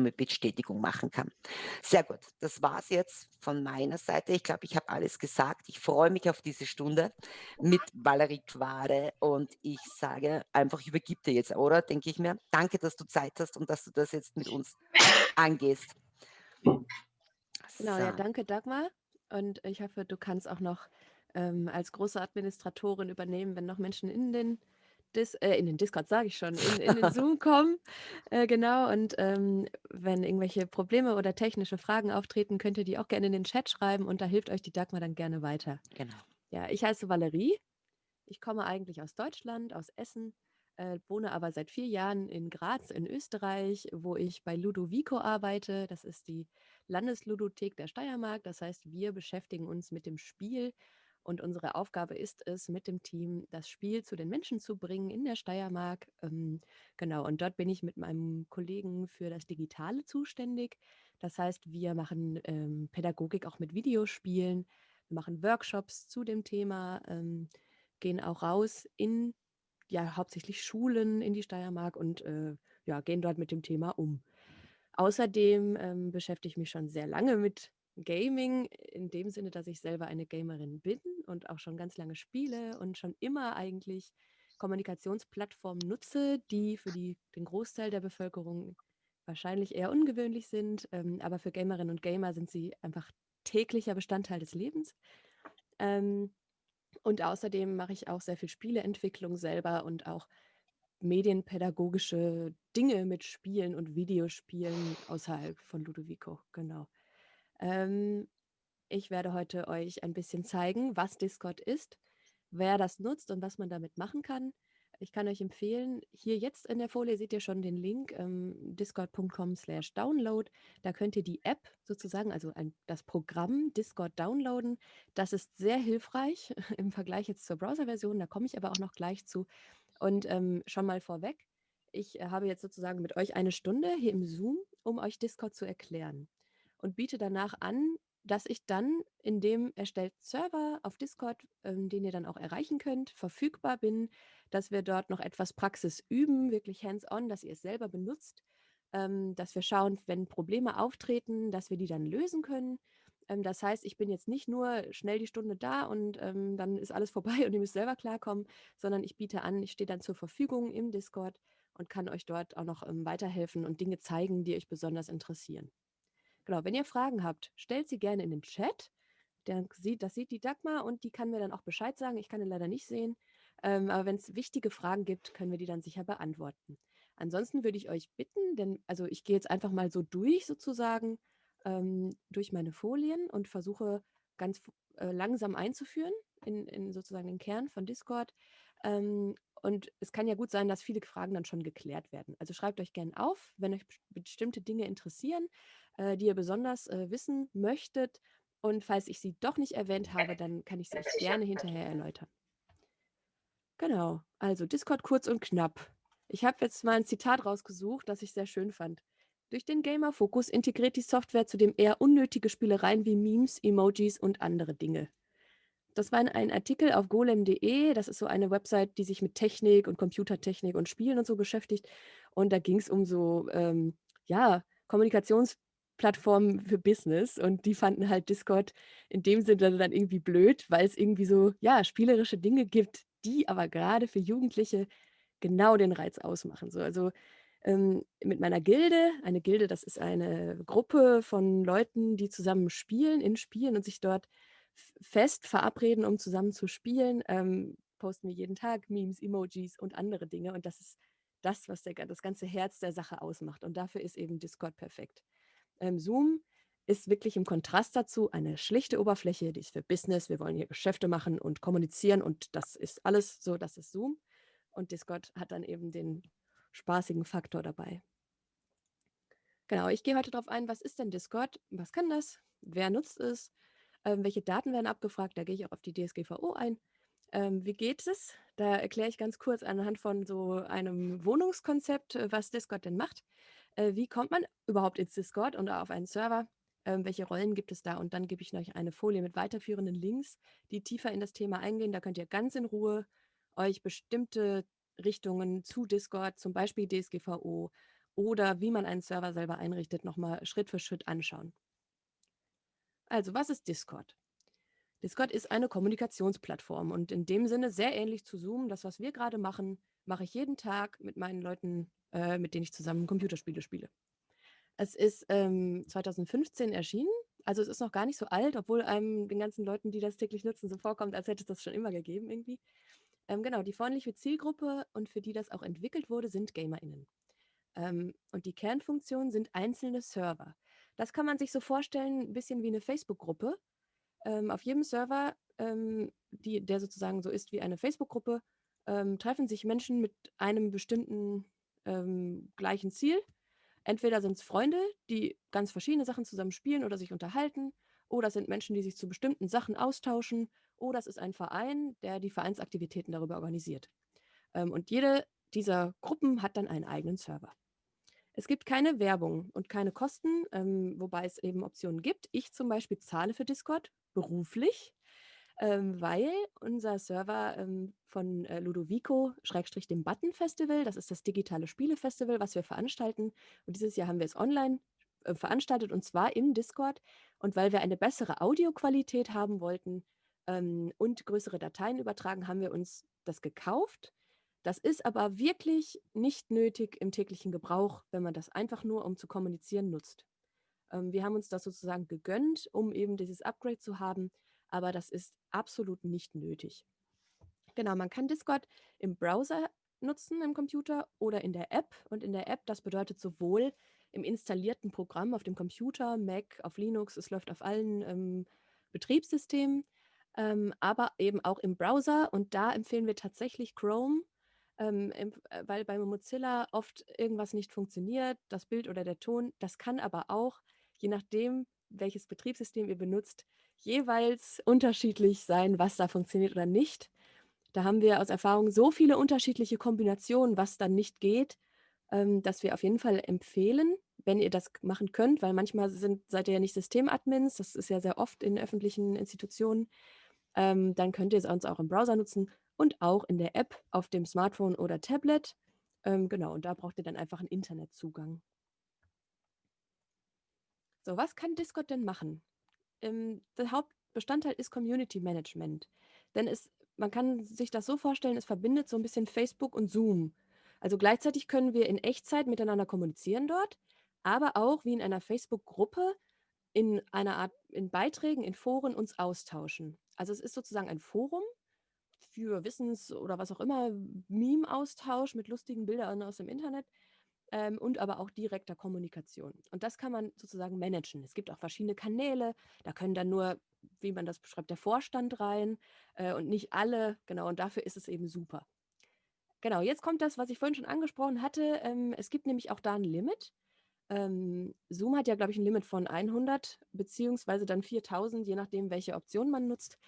mit Bestätigung machen kann. Sehr gut, das war's jetzt von meiner Seite. Ich glaube, ich habe alles gesagt. Ich freue mich auf diese Stunde mit Valerie Quade und ich sage einfach, ich übergebe dir jetzt, oder? Denke ich mir. Danke, dass du Zeit hast und dass du das jetzt mit uns angehst. Genau, ja, danke Dagmar. Und ich hoffe, du kannst auch noch ähm, als große Administratorin übernehmen, wenn noch Menschen in den Dis äh, in den Discord sage ich schon, in in den Zoom kommen. Äh, genau, und, ähm, wenn irgendwelche Probleme oder technische Fragen auftreten, könnt ihr die auch gerne in den Chat schreiben und da hilft euch die Dagmar dann gerne weiter. Genau. Ja, ich heiße Valerie. Ich komme eigentlich aus Deutschland, aus Essen, äh, wohne aber seit vier Jahren in Graz in Österreich, wo ich bei Ludovico arbeite. Das ist die Landesludothek der Steiermark. Das heißt, wir beschäftigen uns mit dem Spiel und unsere Aufgabe ist es, mit dem Team das Spiel zu den Menschen zu bringen in der Steiermark. Ähm, genau, und dort bin ich mit meinem Kollegen für das Digitale zuständig. Das heißt, wir machen ähm, Pädagogik auch mit Videospielen, wir machen Workshops zu dem Thema, ähm, gehen auch raus in ja hauptsächlich Schulen in die Steiermark und äh, ja, gehen dort mit dem Thema um. Außerdem ähm, beschäftige ich mich schon sehr lange mit Gaming in dem Sinne, dass ich selber eine Gamerin bin und auch schon ganz lange spiele und schon immer eigentlich Kommunikationsplattformen nutze, die für die, den Großteil der Bevölkerung wahrscheinlich eher ungewöhnlich sind, ähm, aber für Gamerinnen und Gamer sind sie einfach täglicher Bestandteil des Lebens. Ähm, und außerdem mache ich auch sehr viel Spieleentwicklung selber und auch medienpädagogische Dinge mit Spielen und Videospielen außerhalb von Ludovico, genau. Ähm, ich werde heute euch ein bisschen zeigen, was Discord ist, wer das nutzt und was man damit machen kann. Ich kann euch empfehlen, hier jetzt in der Folie seht ihr schon den Link ähm, discord.com slash download. Da könnt ihr die App sozusagen, also ein, das Programm Discord downloaden. Das ist sehr hilfreich im Vergleich jetzt zur Browser-Version. Da komme ich aber auch noch gleich zu. Und ähm, schon mal vorweg, ich äh, habe jetzt sozusagen mit euch eine Stunde hier im Zoom, um euch Discord zu erklären und biete danach an, dass ich dann in dem erstellten Server auf Discord, ähm, den ihr dann auch erreichen könnt, verfügbar bin, dass wir dort noch etwas Praxis üben, wirklich hands-on, dass ihr es selber benutzt, ähm, dass wir schauen, wenn Probleme auftreten, dass wir die dann lösen können. Ähm, das heißt, ich bin jetzt nicht nur schnell die Stunde da und ähm, dann ist alles vorbei und ihr müsst selber klarkommen, sondern ich biete an, ich stehe dann zur Verfügung im Discord und kann euch dort auch noch ähm, weiterhelfen und Dinge zeigen, die euch besonders interessieren. Genau, wenn ihr Fragen habt, stellt sie gerne in den Chat. Das sieht die Dagmar und die kann mir dann auch Bescheid sagen. Ich kann ihn leider nicht sehen. Ähm, aber wenn es wichtige Fragen gibt, können wir die dann sicher beantworten. Ansonsten würde ich euch bitten, denn also ich gehe jetzt einfach mal so durch sozusagen ähm, durch meine Folien und versuche ganz äh, langsam einzuführen in, in, sozusagen den Kern von Discord. Ähm, und es kann ja gut sein, dass viele Fragen dann schon geklärt werden. Also schreibt euch gerne auf, wenn euch bestimmte Dinge interessieren äh, die ihr besonders äh, wissen möchtet. Und falls ich sie doch nicht erwähnt habe, dann kann ich sie euch gerne hinterher erläutern. Genau, also Discord kurz und knapp. Ich habe jetzt mal ein Zitat rausgesucht, das ich sehr schön fand. Durch den Gamer-Fokus integriert die Software zudem eher unnötige Spielereien wie Memes, Emojis und andere Dinge. Das war ein Artikel auf golem.de. Das ist so eine Website, die sich mit Technik und Computertechnik und Spielen und so beschäftigt. Und da ging es um so, ähm, ja, Kommunikations- Plattform für Business und die fanden halt Discord in dem Sinne dann irgendwie blöd, weil es irgendwie so, ja, spielerische Dinge gibt, die aber gerade für Jugendliche genau den Reiz ausmachen. So, also ähm, mit meiner Gilde, eine Gilde, das ist eine Gruppe von Leuten, die zusammen spielen, in Spielen und sich dort fest verabreden, um zusammen zu spielen, ähm, posten wir jeden Tag Memes, Emojis und andere Dinge und das ist das, was der, das ganze Herz der Sache ausmacht und dafür ist eben Discord perfekt. Ähm, Zoom ist wirklich im Kontrast dazu eine schlichte Oberfläche, die ist für Business. Wir wollen hier Geschäfte machen und kommunizieren und das ist alles so, das ist Zoom. Und Discord hat dann eben den spaßigen Faktor dabei. Genau, ich gehe heute darauf ein, was ist denn Discord? Was kann das? Wer nutzt es? Ähm, welche Daten werden abgefragt? Da gehe ich auch auf die DSGVO ein. Ähm, wie geht es? Da erkläre ich ganz kurz anhand von so einem Wohnungskonzept, äh, was Discord denn macht äh, wie kommt man überhaupt ins Discord und auf einen Server? Ähm, welche Rollen gibt es da? Und dann gebe ich euch eine Folie mit weiterführenden Links, die tiefer in das Thema eingehen. Da könnt ihr ganz in Ruhe euch bestimmte Richtungen zu Discord, zum Beispiel DSGVO oder wie man einen Server selber einrichtet, nochmal Schritt für Schritt anschauen. Also, was ist Discord? Discord ist eine Kommunikationsplattform und in dem Sinne sehr ähnlich zu Zoom. Das, was wir gerade machen, mache ich jeden Tag mit meinen Leuten, äh, mit denen ich zusammen Computerspiele spiele. Es ist ähm, 2015 erschienen, also es ist noch gar nicht so alt, obwohl einem den ganzen Leuten, die das täglich nutzen, so vorkommt, als hätte es das schon immer gegeben irgendwie. Ähm, genau, die freundliche Zielgruppe und für die das auch entwickelt wurde, sind GamerInnen. Ähm, und die Kernfunktionen sind einzelne Server. Das kann man sich so vorstellen, ein bisschen wie eine Facebook-Gruppe. Ähm, auf jedem Server, ähm, die, der sozusagen so ist wie eine Facebook-Gruppe, ähm, treffen sich Menschen mit einem bestimmten ähm, gleichen Ziel. Entweder sind es Freunde, die ganz verschiedene Sachen zusammen spielen oder sich unterhalten, oder es sind Menschen, die sich zu bestimmten Sachen austauschen, oder es ist ein Verein, der die Vereinsaktivitäten darüber organisiert. Ähm, und jede dieser Gruppen hat dann einen eigenen Server. Es gibt keine Werbung und keine Kosten, ähm, wobei es eben Optionen gibt. Ich zum Beispiel zahle für Discord beruflich, ähm, weil unser Server ähm, von äh, Ludovico, Schrägstrich dem Button Festival, das ist das digitale Spielefestival, was wir veranstalten. Und dieses Jahr haben wir es online äh, veranstaltet und zwar im Discord. Und weil wir eine bessere Audioqualität haben wollten ähm, und größere Dateien übertragen, haben wir uns das gekauft das ist aber wirklich nicht nötig im täglichen Gebrauch, wenn man das einfach nur, um zu kommunizieren, nutzt. Ähm, wir haben uns das sozusagen gegönnt, um eben dieses Upgrade zu haben, aber das ist absolut nicht nötig. Genau, man kann Discord im Browser nutzen im Computer oder in der App. Und in der App, das bedeutet sowohl im installierten Programm auf dem Computer, Mac, auf Linux, es läuft auf allen ähm, Betriebssystemen, ähm, aber eben auch im Browser. Und da empfehlen wir tatsächlich Chrome ähm, äh, weil bei Mozilla oft irgendwas nicht funktioniert, das Bild oder der Ton. Das kann aber auch, je nachdem, welches Betriebssystem ihr benutzt, jeweils unterschiedlich sein, was da funktioniert oder nicht. Da haben wir aus Erfahrung so viele unterschiedliche Kombinationen, was dann nicht geht, ähm, dass wir auf jeden Fall empfehlen, wenn ihr das machen könnt, weil manchmal sind, seid ihr ja nicht Systemadmins, das ist ja sehr oft in öffentlichen Institutionen, ähm, dann könnt ihr es uns auch im Browser nutzen und auch in der App auf dem Smartphone oder Tablet. Ähm, genau, und da braucht ihr dann einfach einen Internetzugang. So, was kann Discord denn machen? Ähm, der Hauptbestandteil ist Community Management. Denn es, man kann sich das so vorstellen, es verbindet so ein bisschen Facebook und Zoom. Also gleichzeitig können wir in Echtzeit miteinander kommunizieren dort, aber auch wie in einer Facebook-Gruppe in einer Art, in Beiträgen, in Foren uns austauschen. Also es ist sozusagen ein Forum, für Wissens- oder was auch immer, Meme-Austausch mit lustigen Bildern aus dem Internet ähm, und aber auch direkter Kommunikation. Und das kann man sozusagen managen. Es gibt auch verschiedene Kanäle, da können dann nur, wie man das beschreibt, der Vorstand rein äh, und nicht alle. Genau, und dafür ist es eben super. Genau, jetzt kommt das, was ich vorhin schon angesprochen hatte. Ähm, es gibt nämlich auch da ein Limit. Ähm, Zoom hat ja, glaube ich, ein Limit von 100 beziehungsweise dann 4000, je nachdem, welche Option man nutzt.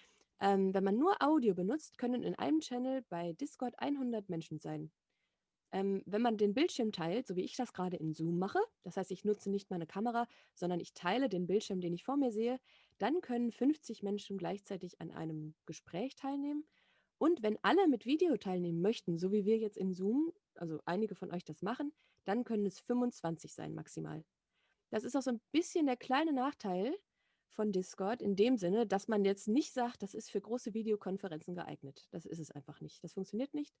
Ähm, wenn man nur Audio benutzt, können in einem Channel bei Discord 100 Menschen sein. Ähm, wenn man den Bildschirm teilt, so wie ich das gerade in Zoom mache, das heißt, ich nutze nicht meine Kamera, sondern ich teile den Bildschirm, den ich vor mir sehe, dann können 50 Menschen gleichzeitig an einem Gespräch teilnehmen. Und wenn alle mit Video teilnehmen möchten, so wie wir jetzt in Zoom, also einige von euch das machen, dann können es 25 sein maximal. Das ist auch so ein bisschen der kleine Nachteil, von Discord in dem Sinne, dass man jetzt nicht sagt, das ist für große Videokonferenzen geeignet. Das ist es einfach nicht. Das funktioniert nicht.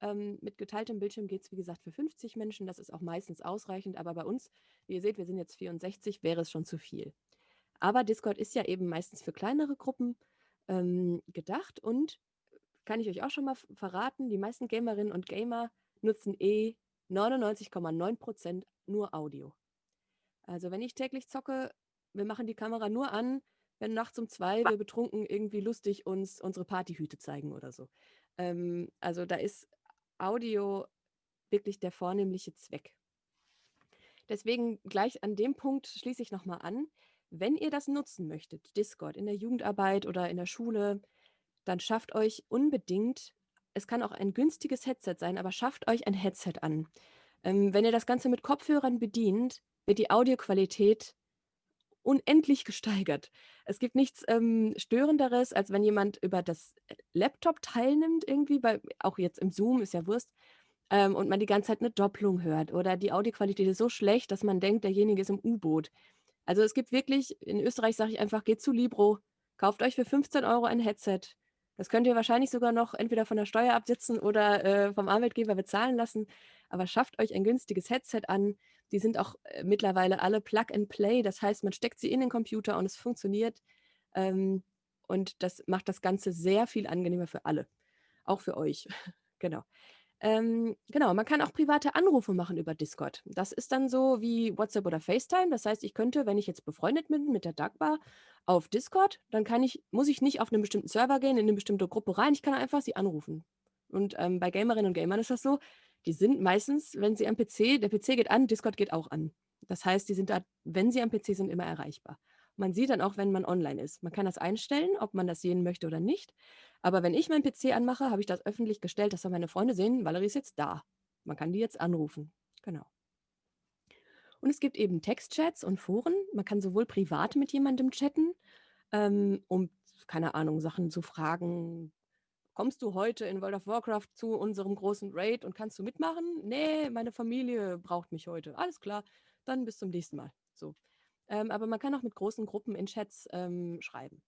Ähm, mit geteiltem Bildschirm geht es, wie gesagt, für 50 Menschen. Das ist auch meistens ausreichend. Aber bei uns, wie ihr seht, wir sind jetzt 64, wäre es schon zu viel. Aber Discord ist ja eben meistens für kleinere Gruppen ähm, gedacht. Und kann ich euch auch schon mal verraten, die meisten Gamerinnen und Gamer nutzen eh 99,9% nur Audio. Also wenn ich täglich zocke, wir machen die Kamera nur an, wenn nachts um zwei wir betrunken irgendwie lustig uns unsere Partyhüte zeigen oder so. Ähm, also da ist Audio wirklich der vornehmliche Zweck. Deswegen gleich an dem Punkt schließe ich nochmal an. Wenn ihr das nutzen möchtet, Discord in der Jugendarbeit oder in der Schule, dann schafft euch unbedingt, es kann auch ein günstiges Headset sein, aber schafft euch ein Headset an. Ähm, wenn ihr das Ganze mit Kopfhörern bedient, wird die Audioqualität unendlich gesteigert. Es gibt nichts ähm, Störenderes, als wenn jemand über das äh, Laptop teilnimmt, irgendwie, bei, auch jetzt im Zoom ist ja Wurst. ähm, und man die ganze Zeit eine Doppelung hört oder die Audioqualität ist so schlecht, dass man denkt, derjenige ist im U-Boot. Also, es gibt wirklich in Österreich sage ich einfach: „Geht zu Libro, kauft euch für 15 Euro ein Headset.“ Das könnt ihr wahrscheinlich sogar noch entweder von der Steuer absitzen oder, äh, vom Arbeitgeber bezahlen lassen, aber schafft euch ein günstiges Headset an. Die sind auch, äh, mittlerweile alle Plug and Play, das heißt, man steckt sie in den Computer und es funktioniert, ähm, und das macht das Ganze sehr viel angenehmer für alle, auch für euch. Genau. Ähm, genau, man kann auch private Anrufe machen über Discord. Das ist dann so wie WhatsApp oder FaceTime. Das heißt, ich könnte, wenn ich jetzt befreundet bin mit der Dagmar auf Discord, dann kann ich muss ich nicht auf einen bestimmten Server gehen, in eine bestimmte Gruppe rein. Ich kann einfach sie anrufen. Und, ähm, bei Gamerinnen und Gamern ist das so, die sind meistens, wenn sie am PC der PC geht an, Discord geht auch an. Das heißt, die sind da, wenn sie am PC sind, immer erreichbar. Man sieht dann auch, wenn man online ist. Man kann das einstellen, ob man das sehen möchte oder nicht. Aber wenn ich meinen PC anmache, habe ich das öffentlich gestellt, dass dann meine Freunde sehen, Valerie ist jetzt da. Man kann die jetzt anrufen. Genau. Und es gibt eben Textchats und Foren. Man kann sowohl privat mit jemandem chatten, ähm, um, keine Ahnung, Sachen zu fragen. Kommst du heute in World of Warcraft zu unserem großen Raid und kannst du mitmachen? Nee, meine Familie braucht mich heute. Alles klar, dann bis zum nächsten Mal. So. Ähm, aber man kann auch mit großen Gruppen in Chats ähm, schreiben.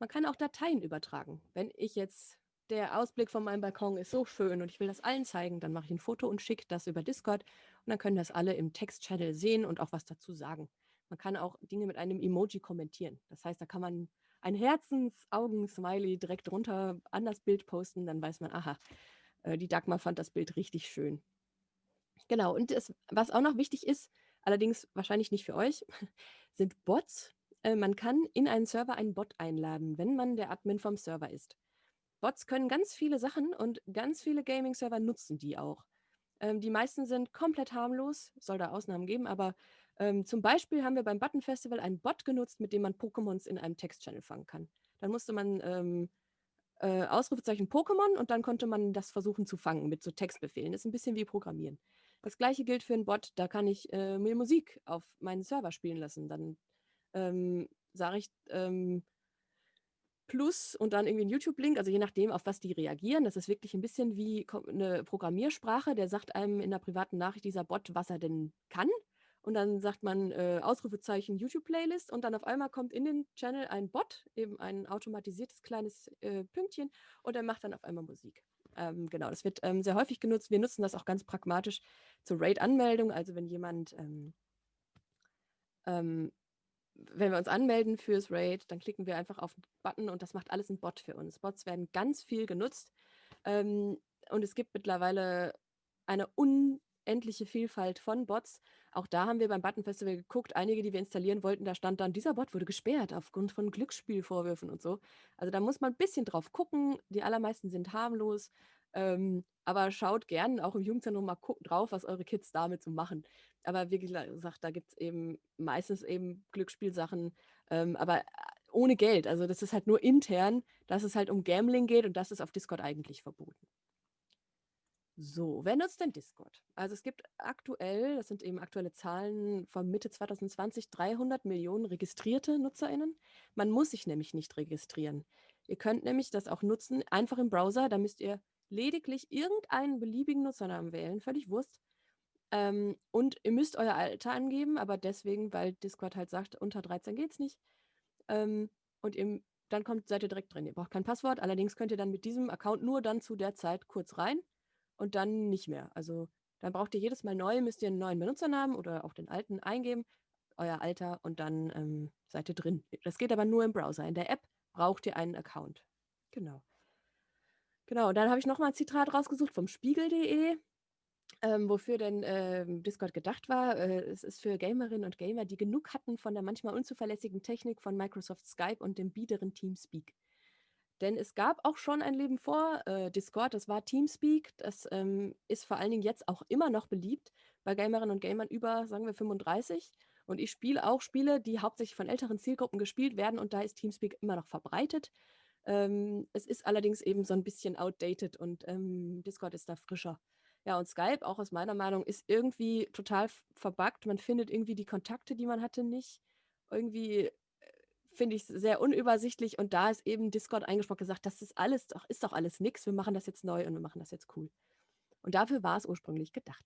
Man kann auch Dateien übertragen. Wenn ich jetzt der Ausblick von meinem Balkon ist so schön und ich will das allen zeigen, dann mache ich ein Foto und schicke das über Discord und dann können das alle im Text-Channel sehen und auch was dazu sagen. Man kann auch Dinge mit einem Emoji kommentieren. Das heißt, da kann man ein Herzensaugen-Smiley direkt runter an das Bild posten, dann weiß man, aha, äh, die Dagmar fand das Bild richtig schön. Genau, und das, was auch noch wichtig ist, allerdings wahrscheinlich nicht für euch, sind Bots. Äh, man kann in einen Server einen Bot einladen, wenn man der Admin vom Server ist. Bots können ganz viele Sachen und ganz viele Gaming-Server nutzen die auch. Ähm, die meisten sind komplett harmlos, soll da Ausnahmen geben, aber ähm, zum Beispiel haben wir beim Button Festival einen Bot genutzt, mit dem man Pokémons in einem Text-Channel fangen kann. Dann musste man ähm, äh, Ausrufezeichen Pokémon und dann konnte man das versuchen zu fangen mit so Textbefehlen. Das ist ein bisschen wie Programmieren. Das gleiche gilt für einen Bot, da kann ich äh, mir Musik auf meinen Server spielen lassen. Dann ähm, sage ich ähm, Plus und dann irgendwie ein YouTube-Link, also je nachdem, auf was die reagieren. Das ist wirklich ein bisschen wie eine Programmiersprache, der sagt einem in der privaten Nachricht dieser Bot, was er denn kann. Und dann sagt man äh, Ausrufezeichen YouTube-Playlist und dann auf einmal kommt in den Channel ein Bot, eben ein automatisiertes kleines äh, Pünktchen und er macht dann auf einmal Musik. Ähm, genau, das wird ähm, sehr häufig genutzt. Wir nutzen das auch ganz pragmatisch zur Raid-Anmeldung. Also wenn jemand, ähm, ähm, wenn wir uns anmelden fürs Raid, dann klicken wir einfach auf den Button und das macht alles ein Bot für uns. Bots werden ganz viel genutzt ähm, und es gibt mittlerweile eine unendliche Vielfalt von Bots. Auch da haben wir beim Button Festival geguckt, einige, die wir installieren wollten, da stand dann, dieser Bot wurde gesperrt aufgrund von Glücksspielvorwürfen und so. Also da muss man ein bisschen drauf gucken. Die allermeisten sind harmlos. Ähm, aber schaut gern auch im Jugendzentrum mal drauf, was eure Kids damit so machen. Aber wie gesagt, da gibt es eben meistens eben Glücksspielsachen, ähm, aber äh, ohne Geld. Also das ist halt nur intern, dass es halt um Gambling geht und das ist auf Discord eigentlich verboten. So, wer nutzt denn Discord? Also es gibt aktuell, das sind eben aktuelle Zahlen von Mitte 2020, 300 Millionen registrierte NutzerInnen. Man muss sich nämlich nicht registrieren. Ihr könnt nämlich das auch nutzen, einfach im Browser. Da müsst ihr lediglich irgendeinen beliebigen Nutzernamen wählen, völlig Wurst. Ähm, und ihr müsst euer Alter angeben, aber deswegen, weil Discord halt sagt, unter 13 geht's nicht. Ähm, und ihr, dann kommt, seid ihr direkt drin. Ihr braucht kein Passwort, allerdings könnt ihr dann mit diesem Account nur dann zu der Zeit kurz rein und dann nicht mehr. Also dann braucht ihr jedes Mal neu, müsst ihr einen neuen Benutzernamen oder auch den alten eingeben, euer Alter und dann ähm, seid ihr drin. Das geht aber nur im Browser. In der App braucht ihr einen Account. Genau. Genau, und dann habe ich nochmal ein Zitat rausgesucht vom Spiegel.de, ähm, wofür denn ähm, Discord gedacht war. Äh, es ist für Gamerinnen und Gamer, die genug hatten von der manchmal unzuverlässigen Technik von Microsoft Skype und dem biederen Teamspeak. Denn es gab auch schon ein Leben vor äh, Discord, das war Teamspeak. Das ähm, ist vor allen Dingen jetzt auch immer noch beliebt bei Gamerinnen und Gamern über, sagen wir, 35. Und ich spiele auch Spiele, die hauptsächlich von älteren Zielgruppen gespielt werden und da ist Teamspeak immer noch verbreitet. Ähm, es ist allerdings eben so ein bisschen outdated und ähm, Discord ist da frischer. Ja, und Skype, auch aus meiner Meinung, ist irgendwie total verbuggt. Man findet irgendwie die Kontakte, die man hatte, nicht. Irgendwie finde ich sehr unübersichtlich und da ist eben Discord eingesprochen gesagt, das ist alles doch, ist doch alles nix, wir machen das jetzt neu und wir machen das jetzt cool. Und dafür war es ursprünglich gedacht.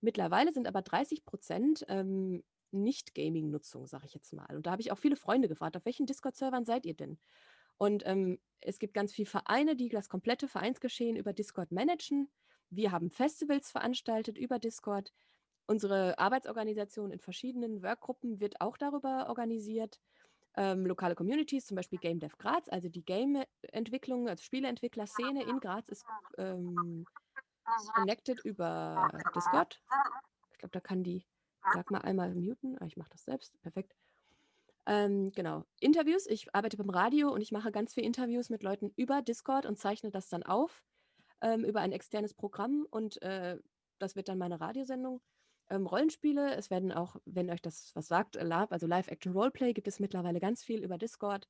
Mittlerweile sind aber 30 Prozent ähm, Nicht-Gaming-Nutzung, sage ich jetzt mal. Und da habe ich auch viele Freunde gefragt, auf welchen Discord-Servern seid ihr denn? Und ähm, es gibt ganz viele Vereine, die das komplette Vereinsgeschehen über Discord managen. Wir haben Festivals veranstaltet über Discord. Unsere Arbeitsorganisation in verschiedenen Workgruppen wird auch darüber organisiert. Ähm, lokale Communities, zum Beispiel Game Dev Graz, also die Game-Entwicklung, also Spieleentwickler-Szene in Graz ist ähm, connected über Discord. Ich glaube, da kann die, sag mal einmal muten. Ah, ich mache das selbst, perfekt. Ähm, genau. Interviews. Ich arbeite beim Radio und ich mache ganz viele Interviews mit Leuten über Discord und zeichne das dann auf ähm, über ein externes Programm und äh, das wird dann meine Radiosendung. Ähm, Rollenspiele, es werden auch, wenn euch das was sagt, Lab, also Live-Action-Roleplay, gibt es mittlerweile ganz viel über Discord.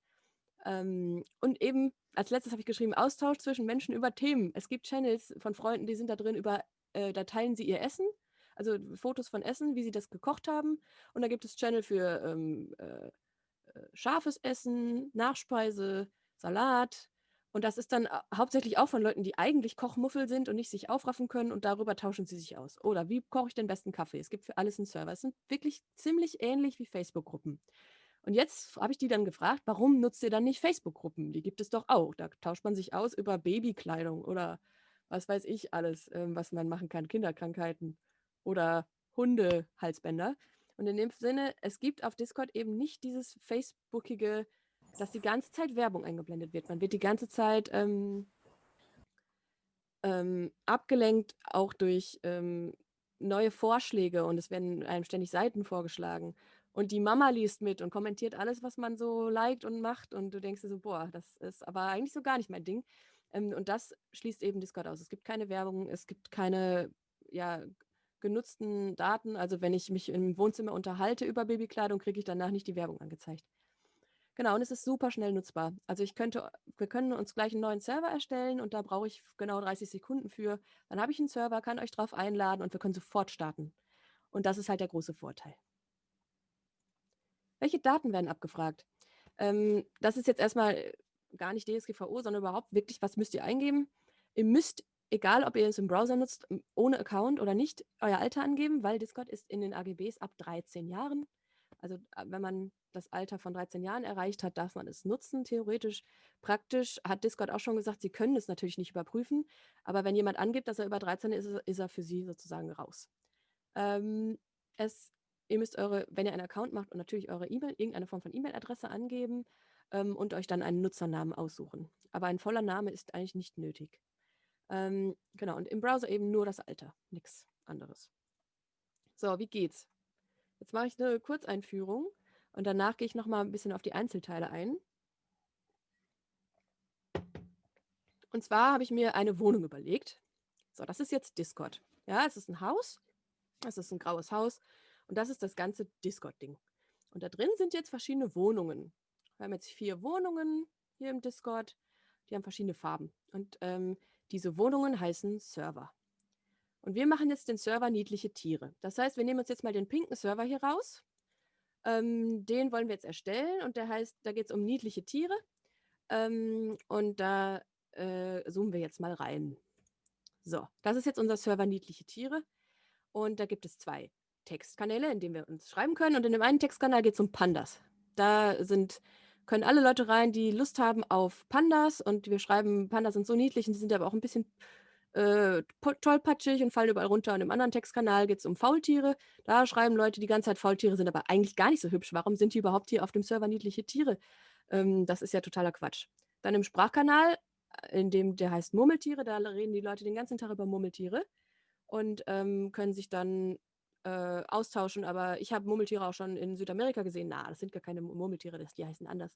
Ähm, und eben, als letztes habe ich geschrieben, Austausch zwischen Menschen über Themen. Es gibt Channels von Freunden, die sind da drin über, äh, da teilen sie ihr Essen, also Fotos von Essen, wie sie das gekocht haben. Und da gibt es Channel für ähm, äh, äh, scharfes Essen, Nachspeise, Salat. Und das ist dann hauptsächlich auch von Leuten, die eigentlich Kochmuffel sind und nicht sich aufraffen können und darüber tauschen sie sich aus. Oder wie koche ich den besten Kaffee? Es gibt für alles einen Server. Es sind wirklich ziemlich ähnlich wie Facebook-Gruppen. Und jetzt habe ich die dann gefragt, warum nutzt ihr dann nicht Facebook-Gruppen? Die gibt es doch auch. Da tauscht man sich aus über Babykleidung oder was weiß ich alles, ähm, was man machen kann, Kinderkrankheiten oder Hunde-Halsbänder. Und in dem Sinne, es gibt auf Discord eben nicht dieses Facebookige, dass die ganze Zeit Werbung eingeblendet wird. Man wird die ganze Zeit ähm, ähm, abgelenkt, auch durch ähm, neue Vorschläge und es werden einem ständig Seiten vorgeschlagen. Und die Mama liest mit und kommentiert alles, was man so liked und macht. Und du denkst dir so, boah, das ist aber eigentlich so gar nicht mein Ding. Ähm, und das schließt eben Discord aus. Es gibt keine Werbung, es gibt keine ja, genutzten Daten. Also wenn ich mich im Wohnzimmer unterhalte über Babykleidung, kriege ich danach nicht die Werbung angezeigt. Genau, und es ist super schnell nutzbar. Also ich könnte, wir können uns gleich einen neuen Server erstellen und da brauche ich genau 30 Sekunden für. Dann habe ich einen Server, kann euch drauf einladen und wir können sofort starten. Und das ist halt der große Vorteil. Welche Daten werden abgefragt? Ähm, das ist jetzt erstmal gar nicht DSGVO, sondern überhaupt wirklich, was müsst ihr eingeben? Ihr müsst egal ob ihr es im Browser nutzt, ohne Account oder nicht, euer Alter angeben, weil Discord ist in den AGBs ab 13 Jahren. Also äh, wenn man das Alter von 13 Jahren erreicht hat, darf man es nutzen, theoretisch. Praktisch hat Discord auch schon gesagt, sie können es natürlich nicht überprüfen, aber wenn jemand angibt, dass er über 13 ist, ist er für sie sozusagen raus. Ähm, es, ihr müsst eure, wenn ihr einen Account macht und natürlich eure E-Mail, irgendeine Form von E-Mail-Adresse angeben ähm, und euch dann einen Nutzernamen aussuchen. Aber ein voller Name ist eigentlich nicht nötig. Ähm, genau, und im Browser eben nur das Alter, nichts anderes. So, wie geht's? Jetzt mache ich eine Kurzeinführung und danach gehe ich nochmal ein bisschen auf die Einzelteile ein. Und zwar habe ich mir eine Wohnung überlegt. So, das ist jetzt Discord. Ja, es ist ein Haus. Es ist ein graues Haus. Und das ist das ganze Discord-Ding. Und da drin sind jetzt verschiedene Wohnungen. Wir haben jetzt vier Wohnungen hier im Discord. Die haben verschiedene Farben. Und ähm, diese Wohnungen heißen Server. Und wir machen jetzt den Server niedliche Tiere. Das heißt, wir nehmen uns jetzt mal den pinken Server hier raus. Ähm, den wollen wir jetzt erstellen und der heißt, da geht es um niedliche Tiere. Ähm, und da äh, zoomen wir jetzt mal rein. So, das ist jetzt unser Server niedliche Tiere. Und da gibt es zwei Textkanäle, in denen wir uns schreiben können. Und in dem einen Textkanal geht es um Pandas. Da sind können alle Leute rein, die Lust haben auf Pandas und wir schreiben, Pandas sind so niedlich und die sind aber auch ein bisschen äh, tollpatschig und fallen überall runter. Und im anderen Textkanal geht es um Faultiere. Da schreiben Leute die ganze Zeit, Faultiere sind aber eigentlich gar nicht so hübsch. Warum sind die überhaupt hier auf dem Server niedliche Tiere? Ähm, das ist ja totaler Quatsch. Dann im Sprachkanal, äh, in dem der heißt Murmeltiere, da reden die Leute den ganzen Tag über Murmeltiere und ähm, können sich dann äh, austauschen, aber ich habe Murmeltiere auch schon in Südamerika gesehen. Na, das sind gar keine Murmeltiere, das, die heißen anders.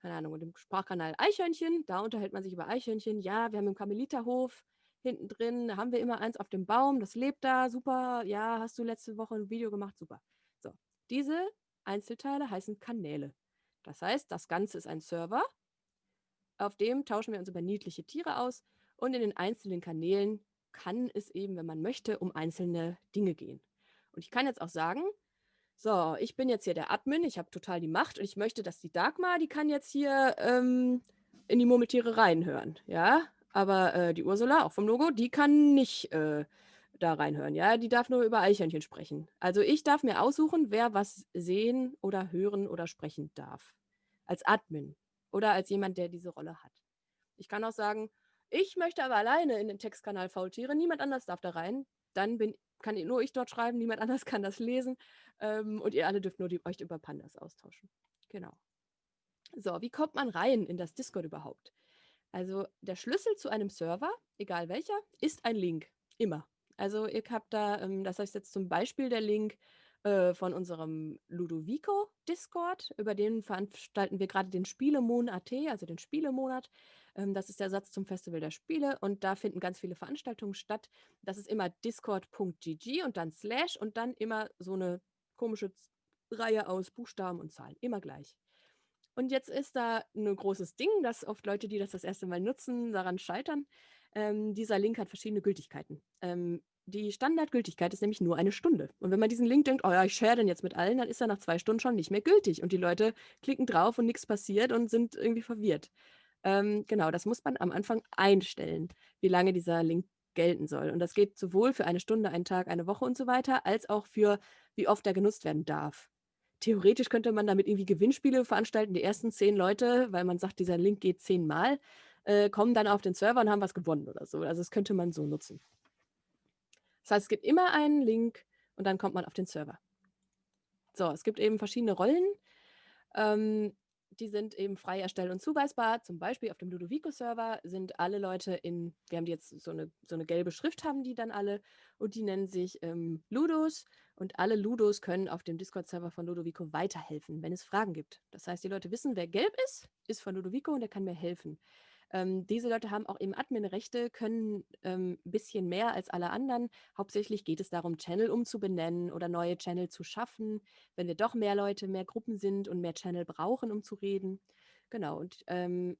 Keine Ahnung. Und im Sprachkanal Eichhörnchen, da unterhält man sich über Eichhörnchen. Ja, wir haben im Kameliterhof hinten drin, haben wir immer eins auf dem Baum, das lebt da, super. Ja, hast du letzte Woche ein Video gemacht, super. So, diese Einzelteile heißen Kanäle. Das heißt, das Ganze ist ein Server, auf dem tauschen wir uns über niedliche Tiere aus und in den einzelnen Kanälen kann es eben, wenn man möchte, um einzelne Dinge gehen. Und ich kann jetzt auch sagen, so, ich bin jetzt hier der Admin, ich habe total die Macht und ich möchte, dass die Dagmar, die kann jetzt hier ähm, in die Murmeltiere reinhören. Ja, Aber äh, die Ursula, auch vom Logo, die kann nicht äh, da reinhören. Ja, die darf nur über Eichhörnchen sprechen. Also ich darf mir aussuchen, wer was sehen oder hören oder sprechen darf. Als Admin oder als jemand, der diese Rolle hat. Ich kann auch sagen, ich möchte aber alleine in den Textkanal Faultiere, niemand anders darf da rein. Dann bin, kann nur ich dort schreiben, niemand anders kann das lesen. Ähm, und ihr alle dürft nur die, euch über Pandas austauschen. Genau. So, wie kommt man rein in das Discord überhaupt? Also der Schlüssel zu einem Server, egal welcher, ist ein Link. Immer. Also ihr habt da, ähm, das heißt jetzt zum Beispiel der Link äh, von unserem Ludovico Discord, über den veranstalten wir gerade den Spielemonat, also den Spielemonat. Ähm, das ist der Satz zum Festival der Spiele und da finden ganz viele Veranstaltungen statt. Das ist immer discord.gg und dann slash und dann immer so eine komische Reihe aus Buchstaben und Zahlen, immer gleich. Und jetzt ist da ein großes Ding, dass oft Leute, die das das erste Mal nutzen, daran scheitern. Ähm, dieser Link hat verschiedene Gültigkeiten. Ähm, die Standardgültigkeit ist nämlich nur eine Stunde. Und wenn man diesen Link denkt, oh ja, ich share den jetzt mit allen, dann ist er nach zwei Stunden schon nicht mehr gültig. Und die Leute klicken drauf und nichts passiert und sind irgendwie verwirrt. Ähm, genau, das muss man am Anfang einstellen, wie lange dieser Link gelten soll. Und das geht sowohl für eine Stunde, einen Tag, eine Woche und so weiter, als auch für, wie oft er genutzt werden darf. Theoretisch könnte man damit irgendwie Gewinnspiele veranstalten. Die ersten zehn Leute, weil man sagt, dieser Link geht zehnmal, äh, kommen dann auf den Server und haben was gewonnen oder so. Also das könnte man so nutzen. Das heißt, es gibt immer einen Link und dann kommt man auf den Server. So, es gibt eben verschiedene Rollen. Ähm, die sind eben frei erstellt und zuweisbar. Zum Beispiel auf dem Ludovico-Server sind alle Leute in, wir haben die jetzt so eine, so eine gelbe Schrift, haben die dann alle und die nennen sich ähm, Ludos und alle Ludos können auf dem Discord-Server von Ludovico weiterhelfen, wenn es Fragen gibt. Das heißt, die Leute wissen, wer gelb ist, ist von Ludovico und der kann mir helfen. Ähm, diese Leute haben auch eben Admin-Rechte, können ein ähm, bisschen mehr als alle anderen. Hauptsächlich geht es darum, Channel umzubenennen oder neue Channel zu schaffen, wenn wir doch mehr Leute, mehr Gruppen sind und mehr Channel brauchen, um zu reden. Genau, und ähm,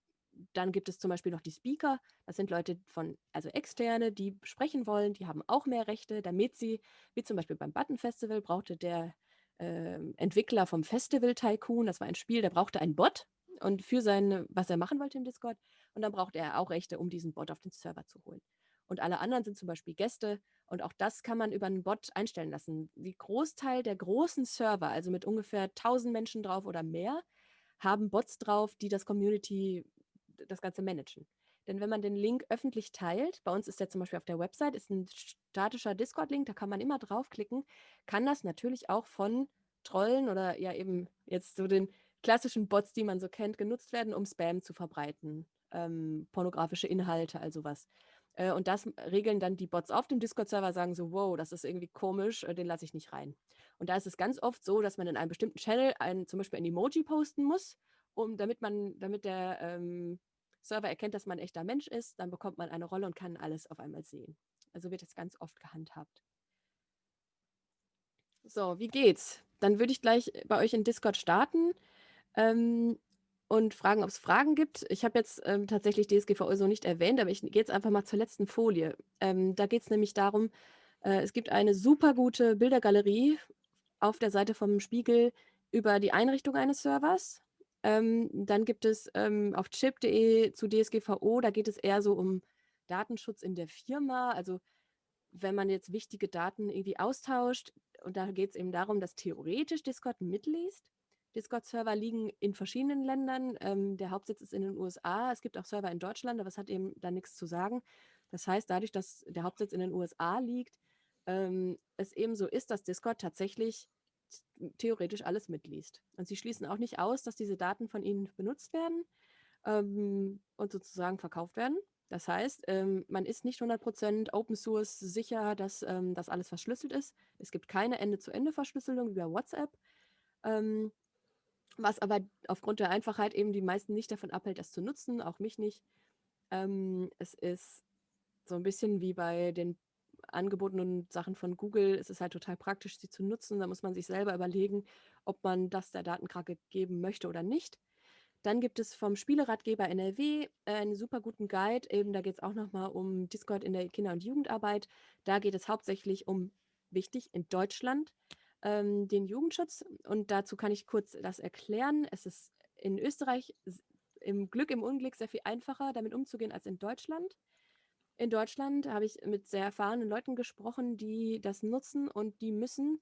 dann gibt es zum Beispiel noch die Speaker. Das sind Leute von, also Externe, die sprechen wollen, die haben auch mehr Rechte, damit sie, wie zum Beispiel beim Button Festival, brauchte der äh, Entwickler vom Festival Tycoon, das war ein Spiel, der brauchte einen Bot und für sein, was er machen wollte im Discord. Und dann braucht er auch Rechte, um diesen Bot auf den Server zu holen. Und alle anderen sind zum Beispiel Gäste. Und auch das kann man über einen Bot einstellen lassen. Die Großteil der großen Server, also mit ungefähr 1000 Menschen drauf oder mehr, haben Bots drauf, die das Community, das Ganze managen. Denn wenn man den Link öffentlich teilt, bei uns ist der zum Beispiel auf der Website, ist ein statischer Discord-Link, da kann man immer draufklicken, kann das natürlich auch von Trollen oder ja eben jetzt so den klassischen Bots, die man so kennt, genutzt werden, um Spam zu verbreiten ähm, pornografische Inhalte, also was. Äh, und das regeln dann die Bots auf dem Discord-Server, sagen so, wow, das ist irgendwie komisch, äh, den lasse ich nicht rein. Und da ist es ganz oft so, dass man in einem bestimmten Channel ein, zum Beispiel ein Emoji posten muss, um, damit man, damit der ähm, Server erkennt, dass man ein echter Mensch ist, dann bekommt man eine Rolle und kann alles auf einmal sehen. Also wird das ganz oft gehandhabt. So, wie geht's? Dann würde ich gleich bei euch in Discord starten. Ähm, und fragen, ob es Fragen gibt. Ich habe jetzt ähm, tatsächlich DSGVO so nicht erwähnt, aber ich gehe jetzt einfach mal zur letzten Folie. Ähm, da geht es nämlich darum, äh, es gibt eine super gute Bildergalerie auf der Seite vom Spiegel über die Einrichtung eines Servers. Ähm, dann gibt es ähm, auf chip.de zu DSGVO, da geht es eher so um Datenschutz in der Firma. Also wenn man jetzt wichtige Daten irgendwie austauscht, und da geht es eben darum, dass theoretisch Discord mitliest Discord-Server liegen in verschiedenen Ländern. Ähm, der Hauptsitz ist in den USA. Es gibt auch Server in Deutschland, aber es hat eben da nichts zu sagen. Das heißt, dadurch, dass der Hauptsitz in den USA liegt, ähm, es eben so ist, dass Discord tatsächlich theoretisch alles mitliest. Und sie schließen auch nicht aus, dass diese Daten von ihnen benutzt werden ähm, und sozusagen verkauft werden. Das heißt, ähm, man ist nicht 100% Open Source sicher, dass ähm, das alles verschlüsselt ist. Es gibt keine Ende-zu-Ende-Verschlüsselung über WhatsApp. Ähm, was aber aufgrund der Einfachheit eben die meisten nicht davon abhält, das zu nutzen, auch mich nicht. Ähm, es ist so ein bisschen wie bei den angebotenen Sachen von Google. Es ist halt total praktisch, sie zu nutzen. Da muss man sich selber überlegen, ob man das der Datenkrake geben möchte oder nicht. Dann gibt es vom Spieleratgeber NRW einen super guten Guide. Eben, da geht es auch nochmal um Discord in der Kinder- und Jugendarbeit. Da geht es hauptsächlich um, wichtig, in Deutschland, ähm, den Jugendschutz. Und dazu kann ich kurz das erklären. Es ist in Österreich im Glück, im Unglück sehr viel einfacher, damit umzugehen als in Deutschland. In Deutschland habe ich mit sehr erfahrenen Leuten gesprochen, die das nutzen und die müssen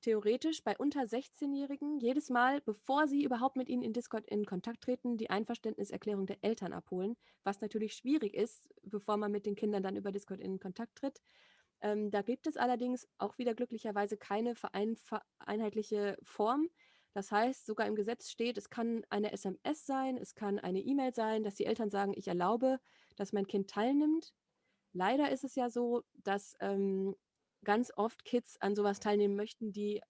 theoretisch bei unter 16-Jährigen jedes Mal, bevor sie überhaupt mit ihnen in Discord in Kontakt treten, die Einverständniserklärung der Eltern abholen, was natürlich schwierig ist, bevor man mit den Kindern dann über Discord in Kontakt tritt. Ähm, da gibt es allerdings auch wieder glücklicherweise keine vereinheitliche Form. Das heißt, sogar im Gesetz steht, es kann eine SMS sein, es kann eine E-Mail sein, dass die Eltern sagen, ich erlaube, dass mein Kind teilnimmt. Leider ist es ja so, dass ähm, ganz oft Kids an sowas teilnehmen möchten, die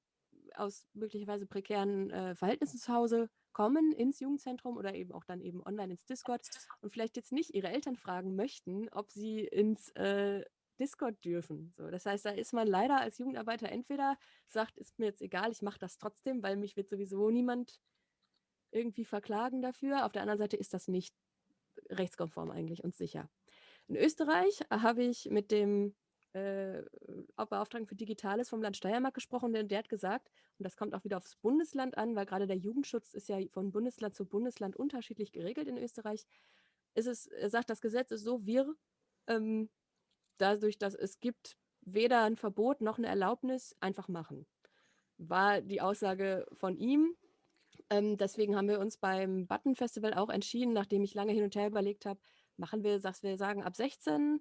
aus möglicherweise prekären äh, Verhältnissen zu Hause kommen ins Jugendzentrum oder eben auch dann eben online ins Discord und vielleicht jetzt nicht ihre Eltern fragen möchten, ob sie ins äh, Discord dürfen. So, das heißt, da ist man leider als Jugendarbeiter entweder sagt, ist mir jetzt egal, ich mache das trotzdem, weil mich wird sowieso niemand irgendwie verklagen dafür. Auf der anderen Seite ist das nicht rechtskonform eigentlich und sicher. In Österreich habe ich mit dem äh, Beauftragten für Digitales vom Land Steiermark gesprochen, denn der hat gesagt, und das kommt auch wieder aufs Bundesland an, weil gerade der Jugendschutz ist ja von Bundesland zu Bundesland unterschiedlich geregelt in Österreich, ist es, er sagt, das Gesetz ist so wirr, ähm, dadurch, dass es gibt weder ein Verbot noch eine Erlaubnis, einfach machen. War die Aussage von ihm. Ähm, deswegen haben wir uns beim Button Festival auch entschieden, nachdem ich lange hin und her überlegt habe, machen wir, dass wir sagen, ab 16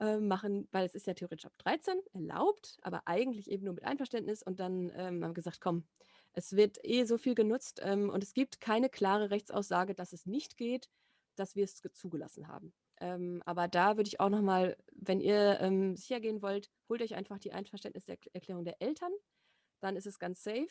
äh, machen, weil es ist ja theoretisch ab 13 erlaubt, aber eigentlich eben nur mit Einverständnis. Und dann ähm, haben wir gesagt, komm, es wird eh so viel genutzt ähm, und es gibt keine klare Rechtsaussage, dass es nicht geht, dass wir es zugelassen haben. Ähm, aber da würde ich auch nochmal, wenn ihr ähm, sicher gehen wollt, holt euch einfach die Einverständniserklärung der Eltern. Dann ist es ganz safe.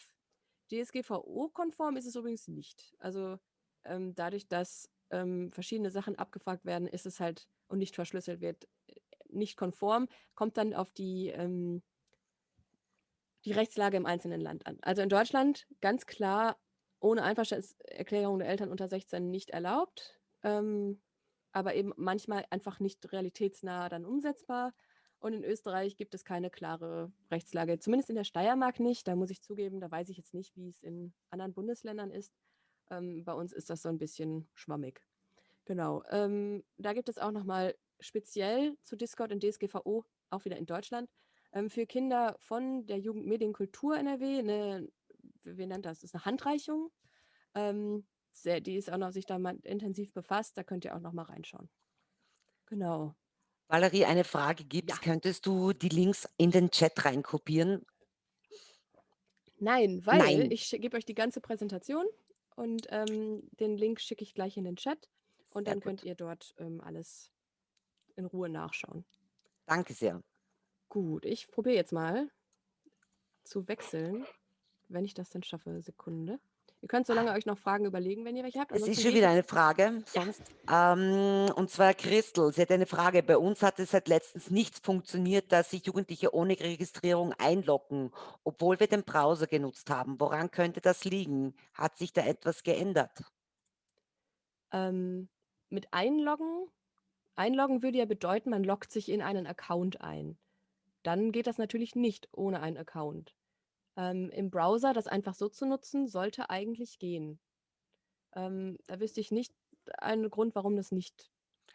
DSGVO-konform ist es übrigens nicht. Also ähm, dadurch, dass ähm, verschiedene Sachen abgefragt werden, ist es halt und nicht verschlüsselt wird, äh, nicht konform, kommt dann auf die, ähm, die Rechtslage im einzelnen Land an. Also in Deutschland ganz klar ohne Einverständniserklärung der Eltern unter 16 nicht erlaubt. Ähm, aber eben manchmal einfach nicht realitätsnah dann umsetzbar. Und in Österreich gibt es keine klare Rechtslage, zumindest in der Steiermark nicht. Da muss ich zugeben, da weiß ich jetzt nicht, wie es in anderen Bundesländern ist. Ähm, bei uns ist das so ein bisschen schwammig. Genau. Ähm, da gibt es auch nochmal speziell zu Discord und DSGVO, auch wieder in Deutschland, ähm, für Kinder von der Jugendmedienkultur NRW eine, wie nennt das, das ist eine Handreichung. Ähm, sehr, die ist auch noch sich da mal intensiv befasst. Da könnt ihr auch noch mal reinschauen. Genau. Valerie, eine Frage gibt es. Ja. Könntest du die Links in den Chat reinkopieren? Nein, weil Nein. ich gebe euch die ganze Präsentation und ähm, den Link schicke ich gleich in den Chat und sehr dann gut. könnt ihr dort ähm, alles in Ruhe nachschauen. Danke sehr. Gut, ich probiere jetzt mal zu wechseln, wenn ich das denn schaffe. Sekunde. Ihr könnt so lange euch noch Fragen überlegen, wenn ihr welche habt. Es ist schon wieder eine Frage. Sonst, ja. ähm, und zwar Christel, sie hat eine Frage. Bei uns hat es seit letztens nichts funktioniert, dass sich Jugendliche ohne Registrierung einloggen, obwohl wir den Browser genutzt haben. Woran könnte das liegen? Hat sich da etwas geändert? Ähm, mit Einloggen? Einloggen würde ja bedeuten, man loggt sich in einen Account ein. Dann geht das natürlich nicht ohne einen Account. Ähm, Im Browser das einfach so zu nutzen, sollte eigentlich gehen. Ähm, da wüsste ich nicht einen Grund, warum das nicht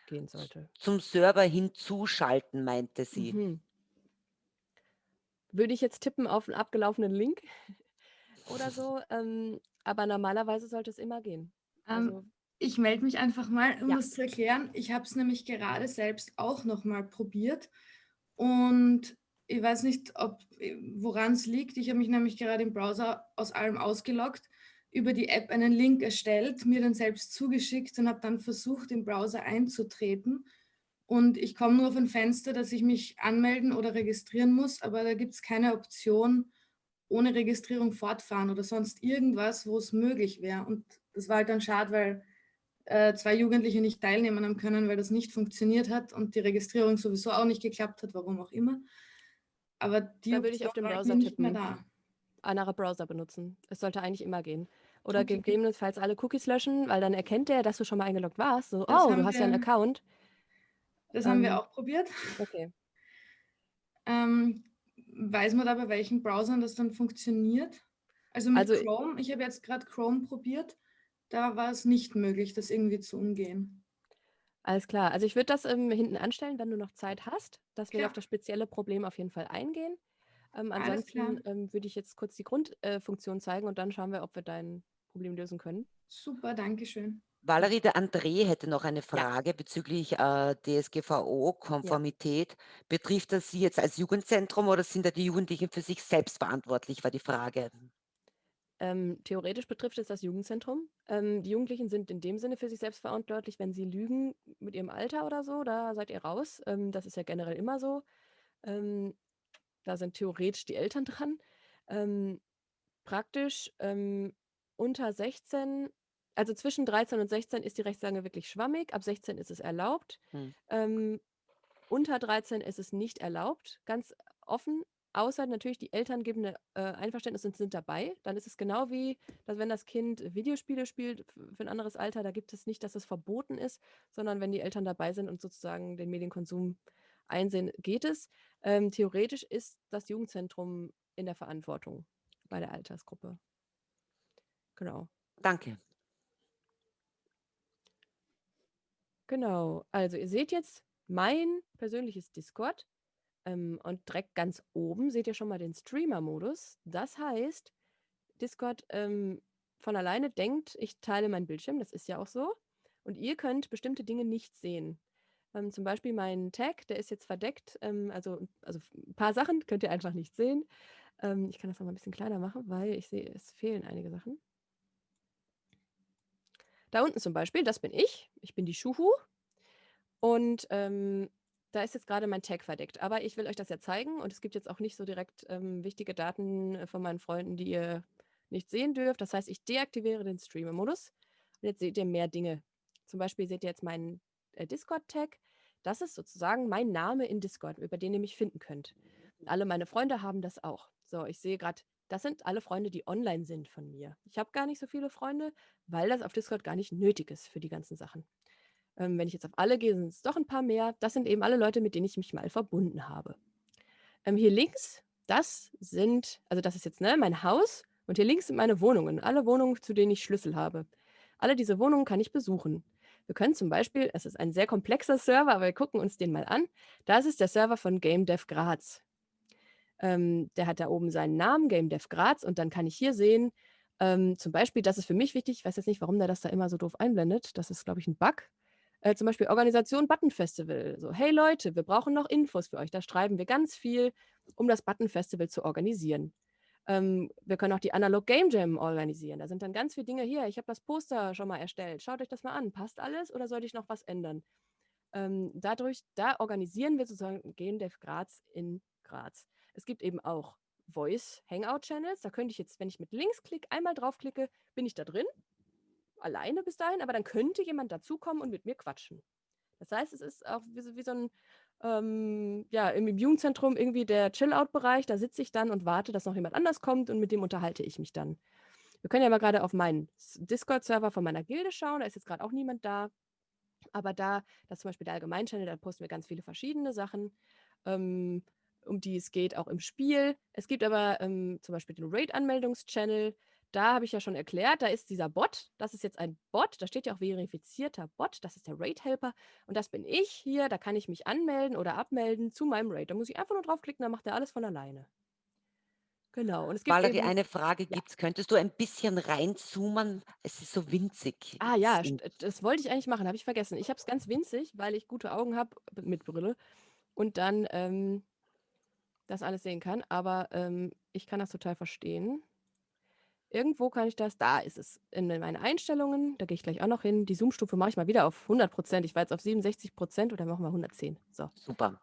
gehen sollte. Zum Server hinzuschalten, meinte sie. Mhm. Würde ich jetzt tippen auf einen abgelaufenen Link oder so, ähm, aber normalerweise sollte es immer gehen. Ähm, also, ich melde mich einfach mal, um ja. das zu erklären. Ich habe es nämlich gerade selbst auch nochmal probiert und ich weiß nicht, woran es liegt. Ich habe mich nämlich gerade im Browser aus allem ausgeloggt, über die App einen Link erstellt, mir dann selbst zugeschickt und habe dann versucht, im Browser einzutreten. Und ich komme nur auf ein Fenster, dass ich mich anmelden oder registrieren muss, aber da gibt es keine Option, ohne Registrierung fortfahren oder sonst irgendwas, wo es möglich wäre. Und das war halt dann schade, weil äh, zwei Jugendliche nicht teilnehmen haben können, weil das nicht funktioniert hat und die Registrierung sowieso auch nicht geklappt hat, warum auch immer. Aber die da würde ich auf dem Browser tippen. Anderer Browser benutzen. Es sollte eigentlich immer gehen. Oder okay. gegebenenfalls alle Cookies löschen, weil dann erkennt er, dass du schon mal eingeloggt warst. So, das oh, du hast ja einen Account. Das ähm, haben wir ähm, auch probiert. Okay. Ähm, weiß man da, bei welchen Browsern das dann funktioniert? Also mit also, Chrome, ich habe jetzt gerade Chrome probiert, da war es nicht möglich, das irgendwie zu umgehen. Alles klar. Also ich würde das ähm, hinten anstellen, wenn du noch Zeit hast, dass wir Klar. auf das spezielle Problem auf jeden Fall eingehen. Ähm, ansonsten ähm, würde ich jetzt kurz die Grundfunktion äh, zeigen und dann schauen wir, ob wir dein Problem lösen können. Super, danke schön. Valerie, der André hätte noch eine Ja. Frage bezüglich äh, DSGVO-Konformität. Betrifft das Sie jetzt als Jugendzentrum oder sind da die Jugendlichen für sich selbst verantwortlich, war die Frage. Ähm, theoretisch betrifft es das Jugendzentrum. Ähm, die Jugendlichen sind in dem Sinne für sich selbst verantwortlich, wenn sie lügen mit ihrem Alter oder so, da seid ihr raus. Ähm, das ist ja generell immer so. Ähm, da sind theoretisch die Eltern dran. Ähm, praktisch ähm, unter 16, also zwischen 13 und 16 ist die Rechtslage wirklich schwammig. Ab 16 ist es erlaubt. Hm. Unter 13 ist es nicht erlaubt, ganz offen. Außer natürlich die Eltern geben eine äh, Einverständnis und sind dabei. Dann ist es genau wie, dass wenn das Kind Videospiele spielt für ein anderes Alter, da gibt es nicht, dass es verboten ist, sondern wenn die Eltern dabei sind und sozusagen den Medienkonsum einsehen, geht es. Ähm, theoretisch ist das Jugendzentrum in der Verantwortung bei der Altersgruppe. Genau. Danke. Genau. Also ihr seht jetzt mein persönliches Discord. Ähm, und direkt ganz oben seht ihr schon mal den Streamer-Modus. Das heißt, Discord ähm, von alleine denkt, ich teile meinen Bildschirm, das ist ja auch so. Und ihr könnt bestimmte Dinge nicht sehen. Ähm, zum Beispiel mein Tag, der ist jetzt verdeckt. Ähm, also, also ein paar Sachen könnt ihr einfach nicht sehen. Ähm, ich kann das noch mal ein bisschen kleiner machen, weil ich sehe, es fehlen einige Sachen. Da unten zum Beispiel, das bin ich. Ich bin die Schuhu. Und ähm, da ist jetzt gerade mein Tag verdeckt. Aber ich will euch das ja zeigen und es gibt jetzt auch nicht so direkt ähm, wichtige Daten äh, von meinen Freunden, die ihr nicht sehen dürft. Das heißt, ich deaktiviere den Streamer-Modus und jetzt seht ihr mehr Dinge. Zum Beispiel seht ihr jetzt meinen äh, Discord-Tag. Das ist sozusagen mein Name in Discord, über den ihr mich finden könnt. Alle meine Freunde haben das auch. So, ich sehe gerade, das sind alle Freunde, die online sind von mir. Ich habe gar nicht so viele Freunde, weil das auf Discord gar nicht nötig ist für die ganzen Sachen. Ähm, wenn ich jetzt auf alle gehe, sind es doch ein paar mehr. Das sind eben alle Leute, mit denen ich mich mal verbunden habe. Ähm, hier links, das sind, also das ist jetzt ne, mein Haus und hier links sind meine Wohnungen. Alle Wohnungen, zu denen ich Schlüssel habe. Alle diese Wohnungen kann ich besuchen. Wir können zum Beispiel, es ist ein sehr komplexer Server, aber wir gucken uns den mal an. Das ist der Server von Game Dev Graz. Ähm, der hat da oben seinen Namen, Game Dev Graz, und dann kann ich hier sehen, ähm, zum Beispiel, das ist für mich wichtig, ich weiß jetzt nicht, warum der das da immer so doof einblendet. Das ist, glaube ich, ein Bug. Äh, zum Beispiel Organisation Button Festival. So, hey Leute, wir brauchen noch Infos für euch. Da schreiben wir ganz viel, um das Button Festival zu organisieren. Ähm, wir können auch die Analog Game Jam organisieren. Da sind dann ganz viele Dinge hier. Ich habe das Poster schon mal erstellt. Schaut euch das mal an. Passt alles oder sollte ich noch was ändern? Ähm, dadurch, da organisieren wir sozusagen Game Dev Graz in Graz. Es gibt eben auch Voice Hangout Channels. Da könnte ich jetzt, wenn ich mit Linksklick einmal draufklicke, bin ich da drin. Alleine bis dahin, aber dann könnte jemand dazukommen und mit mir quatschen. Das heißt, es ist auch wie, so- wie so ein, ähm, ja, im Jugendzentrum irgendwie der Chill-Out-Bereich. Da sitze ich dann und warte, dass noch jemand anders kommt und mit dem unterhalte ich mich dann. Wir können ja mal gerade auf meinen Discord-Server von meiner Gilde schauen. Da ist jetzt gerade auch niemand da. Aber da, das ist zum Beispiel der Allgemeinchannel, da posten wir ganz viele verschiedene Sachen, ähm, um die es geht, auch im Spiel. Es gibt aber ähm, zum Beispiel den Raid-Anmeldungs-Channel. Da habe ich ja schon erklärt, da ist dieser Bot. Das ist jetzt ein Bot. Da steht ja auch verifizierter Bot. Das ist der Raid-Helper. Und das bin ich hier. Da kann ich mich anmelden oder abmelden zu meinem Raid. Da muss ich einfach nur draufklicken, dann macht er alles von alleine. Genau. Und es gibt Valerie, eben. eine Frage Ja. gibt's. Könntest du ein bisschen reinzoomen? Es ist so winzig. Ah ja, Es das wollte ich eigentlich machen, habe ich vergessen. Ich habe es ganz winzig, weil ich gute Augen habe mit Brille und dann ähm, das alles sehen kann. Aber ähm, ich kann das total verstehen. Irgendwo kann ich das, da ist es, in meinen Einstellungen, da gehe ich gleich auch noch hin. Die Zoom-Stufe mache ich mal wieder auf 100 Prozent. Ich war jetzt auf 67 Prozent oder machen wir 110. So, Super.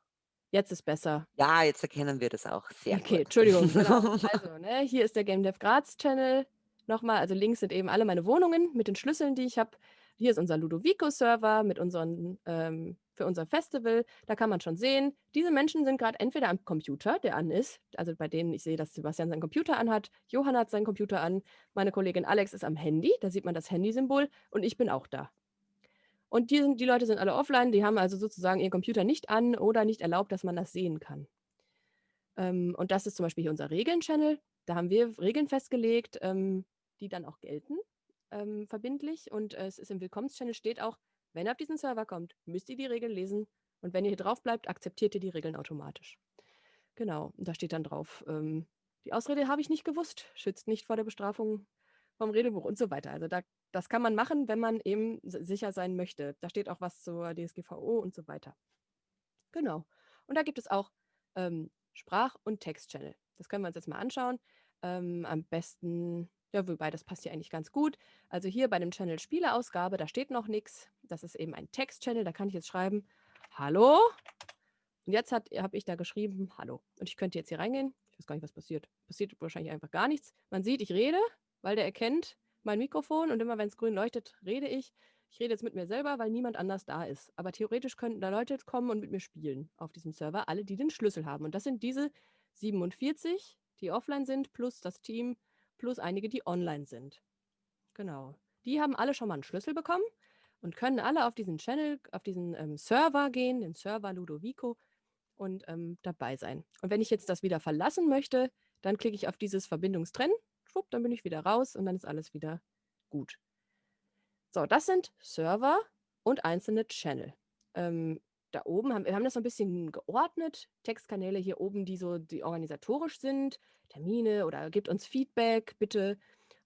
jetzt ist besser. Ja, jetzt erkennen wir das auch sehr Okay, gut. Entschuldigung. Genau. Also, ne, hier ist der Game Dev Graz Channel. Nochmal, also links sind eben alle meine Wohnungen mit den Schlüsseln, die ich habe. Hier ist unser Ludovico-Server mit unseren, ähm, für unser Festival. Da kann man schon sehen, diese Menschen sind gerade entweder am Computer, der an ist, also bei denen ich sehe, dass Sebastian seinen Computer anhat, Johann hat seinen Computer an, meine Kollegin Alex ist am Handy, da sieht man das Handysymbol und ich bin auch da. Und die, sind, die Leute sind alle offline, die haben also sozusagen ihren Computer nicht an oder nicht erlaubt, dass man das sehen kann. Ähm, und das ist zum Beispiel hier unser Regeln-Channel. Da haben wir Regeln festgelegt, ähm, die dann auch gelten. ähm, verbindlich und äh, es ist im Willkommenschannel steht auch, wenn ihr auf diesen Server kommt, müsst ihr die Regeln lesen und wenn ihr hier drauf bleibt, akzeptiert ihr die Regeln automatisch. Genau, da steht dann drauf, ähm, die Ausrede habe ich nicht gewusst, schützt nicht vor der Bestrafung vom Redebuch und so weiter. Also da, das kann man machen, wenn man eben sicher sein möchte. Da steht auch was zur DSGVO und so weiter. Genau. Und da gibt es auch ähm, Sprach- und Text-Channel. Das können wir uns jetzt mal anschauen. Ähm, am besten, ja, wobei das passt hier eigentlich ganz gut. Also hier bei dem Channel Spieleausgabe, da steht noch nichts. Das ist eben ein Text-Channel. Da kann ich jetzt schreiben, Hallo. Und jetzt habe ich da geschrieben, Hallo. Und ich könnte jetzt hier reingehen. Ich weiß gar nicht, was passiert. Passiert wahrscheinlich einfach gar nichts. Man sieht, ich rede, weil der erkennt mein Mikrofon und immer wenn es grün leuchtet, rede ich. Ich rede jetzt mit mir selber, weil niemand anders da ist. Aber theoretisch könnten da Leute kommen und mit mir spielen auf diesem Server, alle, die den Schlüssel haben. Und das sind diese 47, die offline sind, plus das Team, plus einige, die online sind. Genau. Die haben alle schon mal einen Schlüssel bekommen und können alle auf diesen Channel, auf diesen ähm, Server gehen, den Server Ludovico und ähm, dabei sein. Und wenn ich jetzt das wieder verlassen möchte, dann klicke ich auf dieses Verbindungstrennen, schwupp, dann bin ich wieder raus und dann ist alles wieder gut. So, das sind Server und einzelne Channel. Ähm, da oben haben wir haben das so ein bisschen geordnet. Textkanäle hier oben, die so die organisatorisch sind, Termine oder gibt uns Feedback, bitte.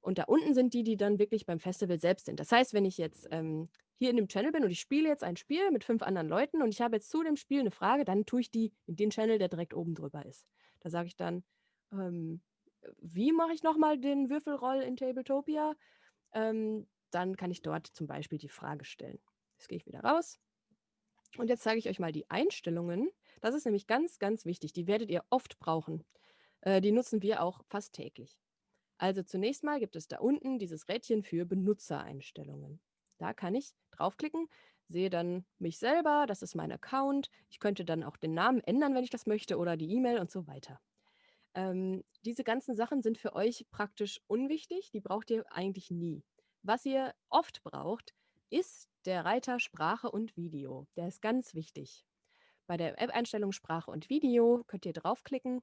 Und da unten sind die, die dann wirklich beim Festival selbst sind. Das heißt, wenn ich jetzt ähm, hier in dem Channel bin und ich spiele jetzt ein Spiel mit fünf anderen Leuten und ich habe jetzt zu dem Spiel eine Frage, dann tue ich die in den Channel, der direkt oben drüber ist. Da sage ich dann, ähm, wie mache ich nochmal den Würfelroll in Tabletopia? Ähm, dann kann ich dort zum Beispiel die Frage stellen. Jetzt gehe ich wieder raus. Und jetzt zeige ich euch mal die Einstellungen. Das ist nämlich ganz, ganz wichtig. Die werdet ihr oft brauchen. Äh, die nutzen wir auch fast täglich. Also zunächst mal gibt es da unten dieses Rädchen für Benutzereinstellungen. Da kann ich draufklicken, sehe dann mich selber, das ist mein Account. Ich könnte dann auch den Namen ändern, wenn ich das möchte, oder die E-Mail und so weiter. Ähm, diese ganzen Sachen sind für euch praktisch unwichtig, die braucht ihr eigentlich nie. Was ihr oft braucht, ist der Reiter Sprache und Video. Der ist ganz wichtig. Bei der App-Einstellung Sprache und Video könnt ihr draufklicken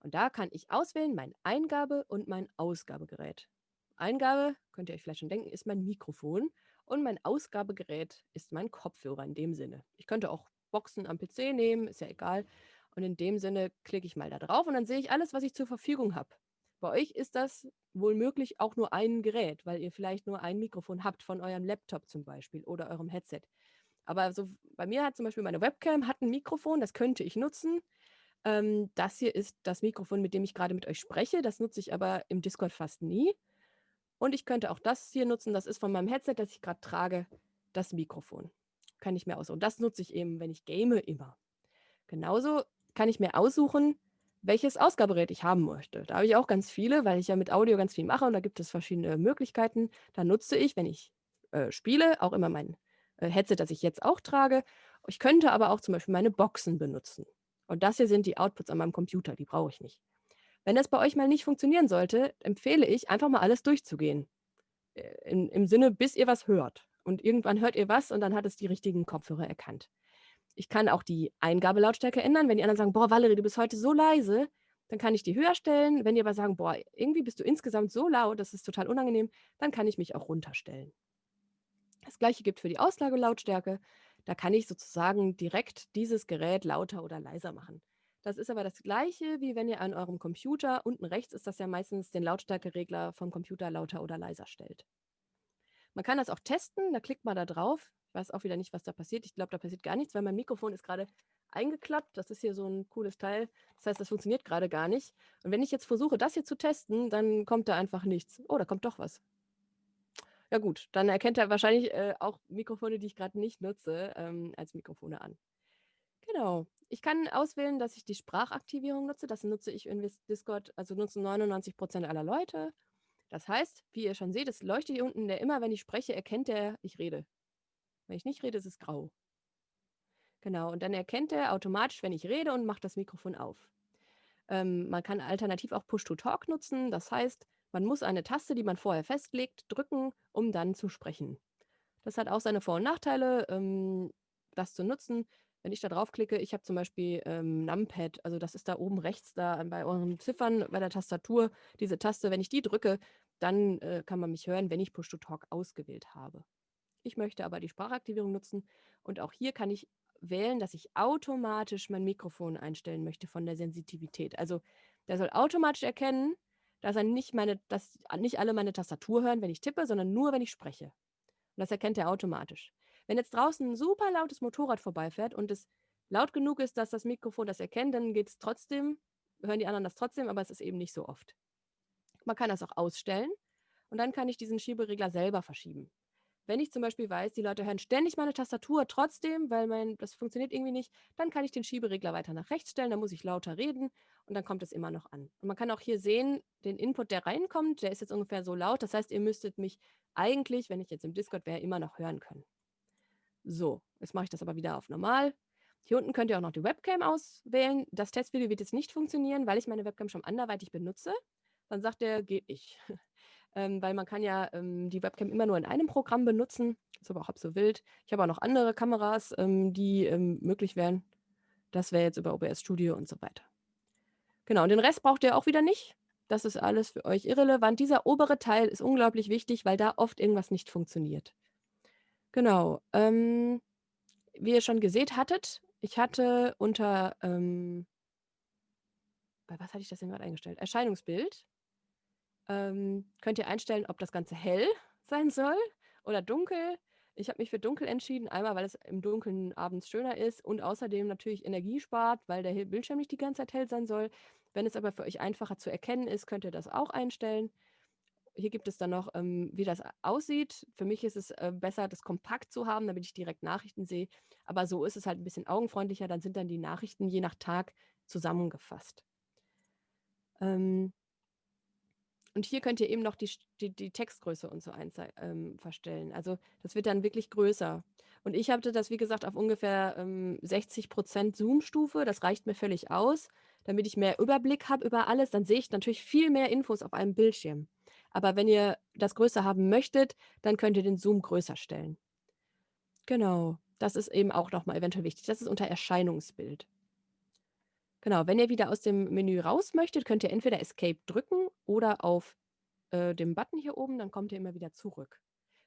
und da kann ich auswählen mein Eingabe- und mein Ausgabegerät. Eingabe, könnt ihr euch vielleicht schon denken, ist mein Mikrofon und mein Ausgabegerät ist mein Kopfhörer in dem Sinne. Ich könnte auch Boxen am PC nehmen, ist ja egal. Und in dem Sinne klicke ich mal da drauf und dann sehe ich alles, was ich zur Verfügung habe. Bei euch ist das wohl möglich auch nur ein Gerät, weil ihr vielleicht nur ein Mikrofon habt von eurem Laptop zum Beispiel oder eurem Headset. Aber so bei mir hat zum Beispiel meine Webcam hat ein Mikrofon, das könnte ich nutzen. Ähm, das hier ist das Mikrofon, mit dem ich gerade mit euch spreche. Das nutze ich aber im Discord fast nie. Und ich könnte auch das hier nutzen. Das ist von meinem Headset, das ich gerade trage, das Mikrofon. Kann ich mir aussuchen. Das nutze ich eben, wenn ich game, immer. Genauso kann ich mir aussuchen, welches Ausgabegerät ich haben möchte. Da habe ich auch ganz viele, weil ich ja mit Audio ganz viel mache und da gibt es verschiedene Möglichkeiten. Da nutze ich, wenn ich äh, spiele, auch immer mein äh, Headset, das ich jetzt auch trage. Ich könnte aber auch zum Beispiel meine Boxen benutzen. Und das hier sind die Outputs an meinem Computer, die brauche ich nicht. Wenn das bei euch mal nicht funktionieren sollte, empfehle ich, einfach mal alles durchzugehen. Äh, in, Im Sinne, bis ihr was hört. Und irgendwann hört ihr was und dann hat es die richtigen Kopfhörer erkannt. Ich kann auch die Eingabelautstärke ändern. Wenn die anderen sagen, boah, Valerie, du bist heute so leise, dann kann ich die höher stellen. Wenn die aber sagen, boah, irgendwie bist du insgesamt so laut, das ist total unangenehm, dann kann ich mich auch runterstellen. Das gleiche gibt für die Auslagelautstärke. Da kann ich sozusagen direkt dieses Gerät lauter oder leiser machen. Das ist aber das gleiche, wie wenn ihr an eurem Computer, unten rechts ist das ja meistens den Lautstärkeregler vom Computer lauter oder leiser stellt. Man kann das auch testen, da klickt man da drauf. Weiß auch wieder nicht, was da passiert. Ich glaube, da passiert gar nichts, weil mein Mikrofon ist gerade eingeklappt. Das ist hier so ein cooles Teil. Das heißt, das funktioniert gerade gar nicht. Und wenn ich jetzt versuche, das hier zu testen, dann kommt da einfach nichts. Oh, da kommt doch was. Ja gut, dann erkennt er wahrscheinlich äh, auch Mikrofone, die ich gerade nicht nutze, ähm, als Mikrofone an. Genau. Ich kann auswählen, dass ich die Sprachaktivierung nutze. Das nutze ich in Discord, also nutzen 99 Prozent aller Leute. Das heißt, wie ihr schon seht, es leuchtet hier unten, der immer, wenn ich spreche, erkennt er, ich rede. Wenn ich nicht rede, ist es grau. Genau, und dann erkennt er automatisch, wenn ich rede und macht das Mikrofon auf. Ähm, man kann alternativ auch Push-to-Talk nutzen. Das heißt, man muss eine Taste, die man vorher festlegt, drücken, um dann zu sprechen. Das hat auch seine Vor- und Nachteile, ähm, das zu nutzen. Wenn ich da draufklicke, ich habe zum Beispiel ähm, Numpad, also das ist da oben rechts, da bei euren Ziffern, bei der Tastatur, diese Taste, wenn ich die drücke, dann äh, kann man mich hören, wenn ich Push-to-Talk ausgewählt habe. Ich möchte aber die Sprachaktivierung nutzen und auch hier kann ich wählen, dass ich automatisch mein Mikrofon einstellen möchte von der Sensitivität. Also der soll automatisch erkennen, dass er nicht meine, dass nicht alle meine Tastatur hören, wenn ich tippe, sondern nur, wenn ich spreche. Und das erkennt er automatisch. Wenn jetzt draußen ein super lautes Motorrad vorbeifährt und es laut genug ist, dass das Mikrofon das erkennt, dann geht es trotzdem, hören die anderen das trotzdem, aber es ist eben nicht so oft. Man kann das auch ausstellen und dann kann ich diesen Schieberegler selber verschieben. Wenn ich zum Beispiel weiß, die Leute hören ständig meine Tastatur trotzdem, weil mein, das funktioniert irgendwie nicht, dann kann ich den Schieberegler weiter nach rechts stellen, dann muss ich lauter reden und dann kommt es immer noch an. Und man kann auch hier sehen, den Input, der reinkommt, der ist jetzt ungefähr so laut. Das heißt, ihr müsstet mich eigentlich, wenn ich jetzt im Discord wäre, immer noch hören können. So, jetzt mache ich das aber wieder auf normal. Hier unten könnt ihr auch noch die Webcam auswählen. Das Testvideo wird jetzt nicht funktionieren, weil ich meine Webcam schon anderweitig benutze. Dann sagt er, geht nicht. ähm, weil man kann ja ähm, die Webcam immer nur in einem Programm benutzen. Ist aber auch halb so wild. Ich habe auch noch andere Kameras, ähm, die ähm, möglich wären. Das wäre jetzt über OBS Studio und so weiter. Genau, und den Rest braucht ihr auch wieder nicht. Das ist alles für euch irrelevant. Dieser obere Teil ist unglaublich wichtig, weil da oft irgendwas nicht funktioniert. Genau. Ähm, wie ihr schon gesehen hattet, ich hatte unter, ähm, bei was hatte ich das denn gerade eingestellt? Erscheinungsbild ähm, könnt ihr einstellen, ob das Ganze hell sein soll oder dunkel. Ich habe mich für dunkel entschieden, einmal weil es im Dunkeln abends schöner ist und außerdem natürlich Energie spart, weil der Bildschirm nicht die ganze Zeit hell sein soll. Wenn es aber für euch einfacher zu erkennen ist, könnt ihr das auch einstellen. Hier gibt es dann noch, ähm, wie das aussieht. Für mich ist es äh, besser, das kompakt zu haben, damit ich direkt Nachrichten sehe. Aber so ist es halt ein bisschen augenfreundlicher. Dann sind dann die Nachrichten je nach Tag zusammengefasst. Ähm, und hier könnt ihr eben noch die, die, die Textgröße und so ähm, verstellen. Also das wird dann wirklich größer. Und ich hatte das, wie gesagt, auf ungefähr ähm, 60% Zoom-Stufe. Das reicht mir völlig aus, damit ich mehr Überblick habe über alles. Dann sehe ich natürlich viel mehr Infos auf einem Bildschirm. Aber wenn ihr das größer haben möchtet, dann könnt ihr den Zoom größer stellen. Genau, das ist eben auch nochmal eventuell wichtig. Das ist unter Erscheinungsbild. Genau, wenn ihr wieder aus dem Menü raus möchtet, könnt ihr entweder Escape drücken oder auf äh, dem Button hier oben, dann kommt ihr immer wieder zurück.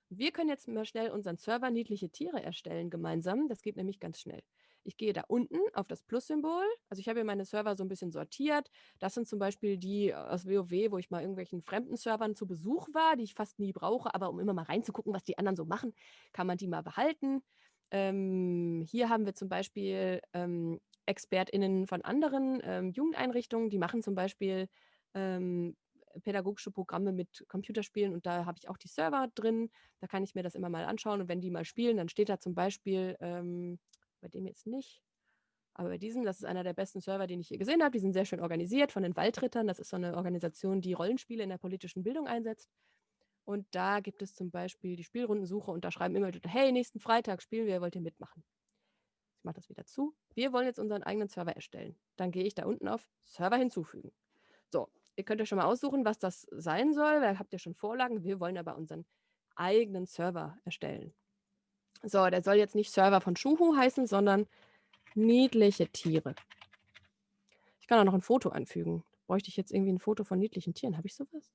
Wir können jetzt mal schnell unseren Server niedliche Tiere erstellen gemeinsam. Das geht nämlich ganz schnell. Ich gehe da unten auf das Plus-Symbol. Also ich habe hier meine Server so ein bisschen sortiert. Das sind zum Beispiel die aus WoW, wo ich mal irgendwelchen fremden Servern zu Besuch war, die ich fast nie brauche. Aber um immer mal reinzugucken, was die anderen so machen, kann man die mal behalten. Ähm, hier haben wir zum Beispiel ähm, ExpertInnen von anderen ähm, Jugendeinrichtungen, die machen zum Beispiel ähm, pädagogische Programme mit Computerspielen und da habe ich auch die Server drin. Da kann ich mir das immer mal anschauen und wenn die mal spielen, dann steht da zum Beispiel, ähm, bei dem jetzt nicht, aber bei diesem, das ist einer der besten Server, den ich hier gesehen habe. Die sind sehr schön organisiert von den Waldrittern. Das ist so eine Organisation, die Rollenspiele in der politischen Bildung einsetzt. Und da gibt es zum Beispiel die Spielrundensuche und da schreiben immer hey, nächsten Freitag spielen wir, wollt ihr mitmachen? Ich mache das wieder zu. Wir wollen jetzt unseren eigenen Server erstellen. Dann gehe ich da unten auf Server hinzufügen. So, ihr könnt euch schon mal aussuchen, was das sein soll. Da habt ihr schon Vorlagen. Wir wollen aber unseren eigenen Server erstellen. So, der soll jetzt nicht Server von Schuhu heißen, sondern niedliche Tiere. Ich kann auch noch ein Foto anfügen. Bräuchte ich jetzt irgendwie ein Foto von niedlichen Tieren? Habe ich sowas?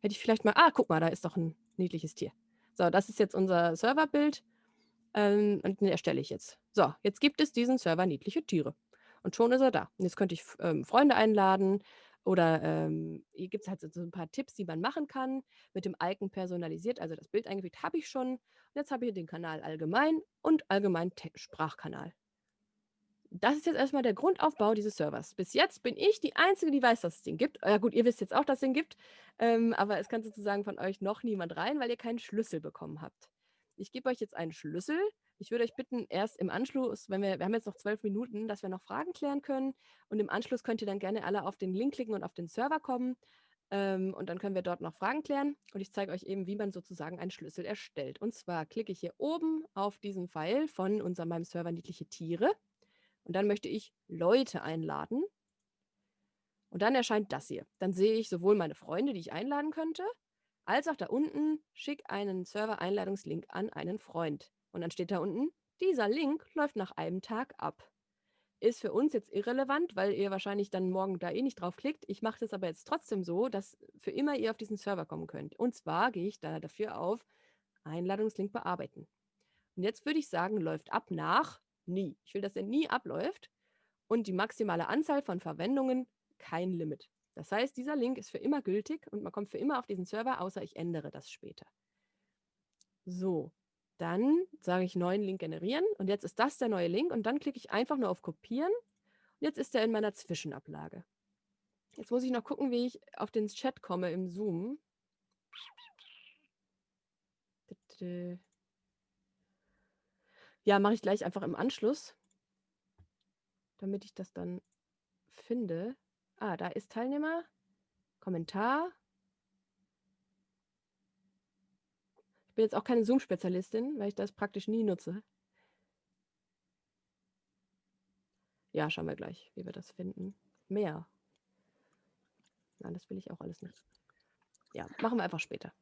Hätte ich vielleicht mal. Ah, guck mal, da ist doch ein niedliches Tier. So, das ist jetzt unser Serverbild. Ähm, und den erstelle ich jetzt. So, jetzt gibt es diesen Server niedliche Tiere. Und schon ist er da. Und jetzt könnte ich ähm, Freunde einladen oder ähm, hier gibt es halt so ein paar Tipps, die man machen kann. Mit dem Icon personalisiert, also das Bild eingefügt, habe ich schon. Und jetzt habe ich den Kanal allgemein und allgemein Sprachkanal. Das ist jetzt erstmal der Grundaufbau dieses Servers. Bis jetzt bin ich die Einzige, die weiß, dass es den gibt. Ja gut, ihr wisst jetzt auch, dass es den gibt. Ähm, aber es kann sozusagen von euch noch niemand rein, weil ihr keinen Schlüssel bekommen habt. Ich gebe euch jetzt einen Schlüssel. Ich würde euch bitten, erst im Anschluss, wenn wir, wir haben jetzt noch zwölf Minuten, dass wir noch Fragen klären können. Und im Anschluss könnt ihr dann gerne alle auf den Link klicken und auf den Server kommen. Ähm, und dann können wir dort noch Fragen klären. Und ich zeige euch eben, wie man sozusagen einen Schlüssel erstellt. Und zwar klicke ich hier oben auf diesen Pfeil von unserem meinem Server niedliche Tiere. Und dann möchte ich Leute einladen. Und dann erscheint das hier. Dann sehe ich sowohl meine Freunde, die ich einladen könnte, als auch da unten, schick einen Server-Einladungslink an einen Freund. Und dann steht da unten, dieser Link läuft nach einem Tag ab. ist für uns jetzt irrelevant, weil ihr wahrscheinlich dann morgen da eh nicht draufklickt. Ich mache das aber jetzt trotzdem so, dass für immer ihr auf diesen Server kommen könnt. Und zwar gehe ich da dafür auf Einladungslink bearbeiten. Und jetzt würde ich sagen, läuft ab nach nie. Ich will, dass er nie abläuft und die maximale Anzahl von Verwendungen kein Limit. Das heißt, dieser Link ist für immer gültig und man kommt für immer auf diesen Server, außer ich ändere das später. So, dann sage ich neuen Link generieren und jetzt ist das der neue Link und dann klicke ich einfach nur auf kopieren und jetzt ist er in meiner Zwischenablage. Jetzt muss ich noch gucken, wie ich auf den Chat komme im Zoom. Ja, mache ich gleich einfach im Anschluss, damit ich das dann finde. Ah, da ist Teilnehmer, Kommentar, Ich bin jetzt auch keine Zoom-Spezialistin, weil ich das praktisch nie nutze. Ja, schauen wir gleich, wie wir das finden. Mehr. Nein, das will ich auch alles nicht. Ja, machen wir einfach später.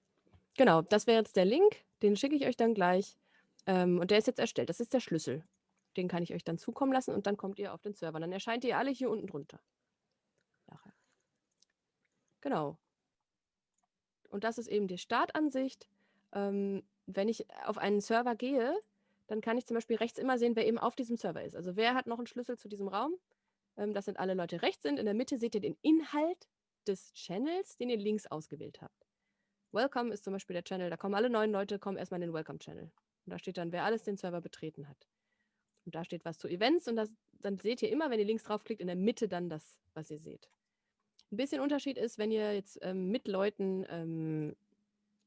Genau, das wäre jetzt der Link. Den schicke ich euch dann gleich. Ähm, und der ist jetzt erstellt. Das ist der Schlüssel. Den kann ich euch dann zukommen lassen und dann kommt ihr auf den Server. Dann erscheint ihr alle hier unten drunter. Genau. Und das ist eben die Startansicht ähm, wenn ich auf einen Server gehe, dann kann ich zum Beispiel rechts immer sehen, wer eben auf diesem Server ist. Also wer hat noch einen Schlüssel zu diesem Raum? Ähm, das sind alle Leute rechts sind. In der Mitte seht ihr den Inhalt des Channels, den ihr links ausgewählt habt. Welcome ist zum Beispiel der Channel. Da kommen alle neuen Leute, kommen erstmal in den Welcome-Channel. Und da steht dann, wer alles den Server betreten hat. Und da steht was zu Events und das, dann seht ihr immer, wenn ihr links draufklickt, in der Mitte dann das, was ihr seht. Ein bisschen Unterschied ist, wenn ihr jetzt ähm, mit Leuten ähm,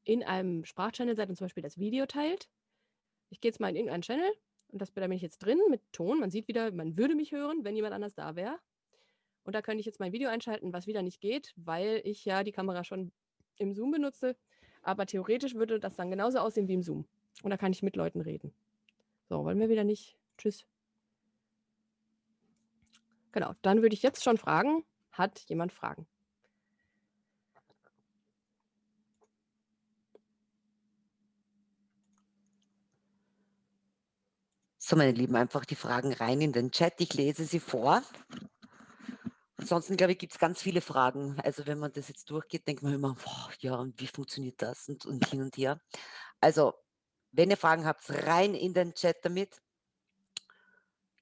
in einem Sprachchannel seid und zum Beispiel das Video teilt. Ich gehe jetzt mal in irgendeinen Channel und das, da bin ich jetzt drin mit Ton. Man sieht wieder, man würde mich hören, wenn jemand anders da wäre. Und da könnte ich jetzt mein Video einschalten, was wieder nicht geht, weil ich ja die Kamera schon im Zoom benutze. Aber theoretisch würde das dann genauso aussehen wie im Zoom. Und da kann ich mit Leuten reden. So, wollen wir wieder nicht. Tschüss. Genau, dann würde ich jetzt schon fragen, hat jemand Fragen? So, meine Lieben, einfach die Fragen rein in den Chat. Ich lese sie vor. Ansonsten, glaube ich, gibt es ganz viele Fragen. Also wenn man das jetzt durchgeht, denkt man immer, boah, ja, und wie funktioniert das und, und hin und her. Also, wenn ihr Fragen habt, rein in den Chat damit.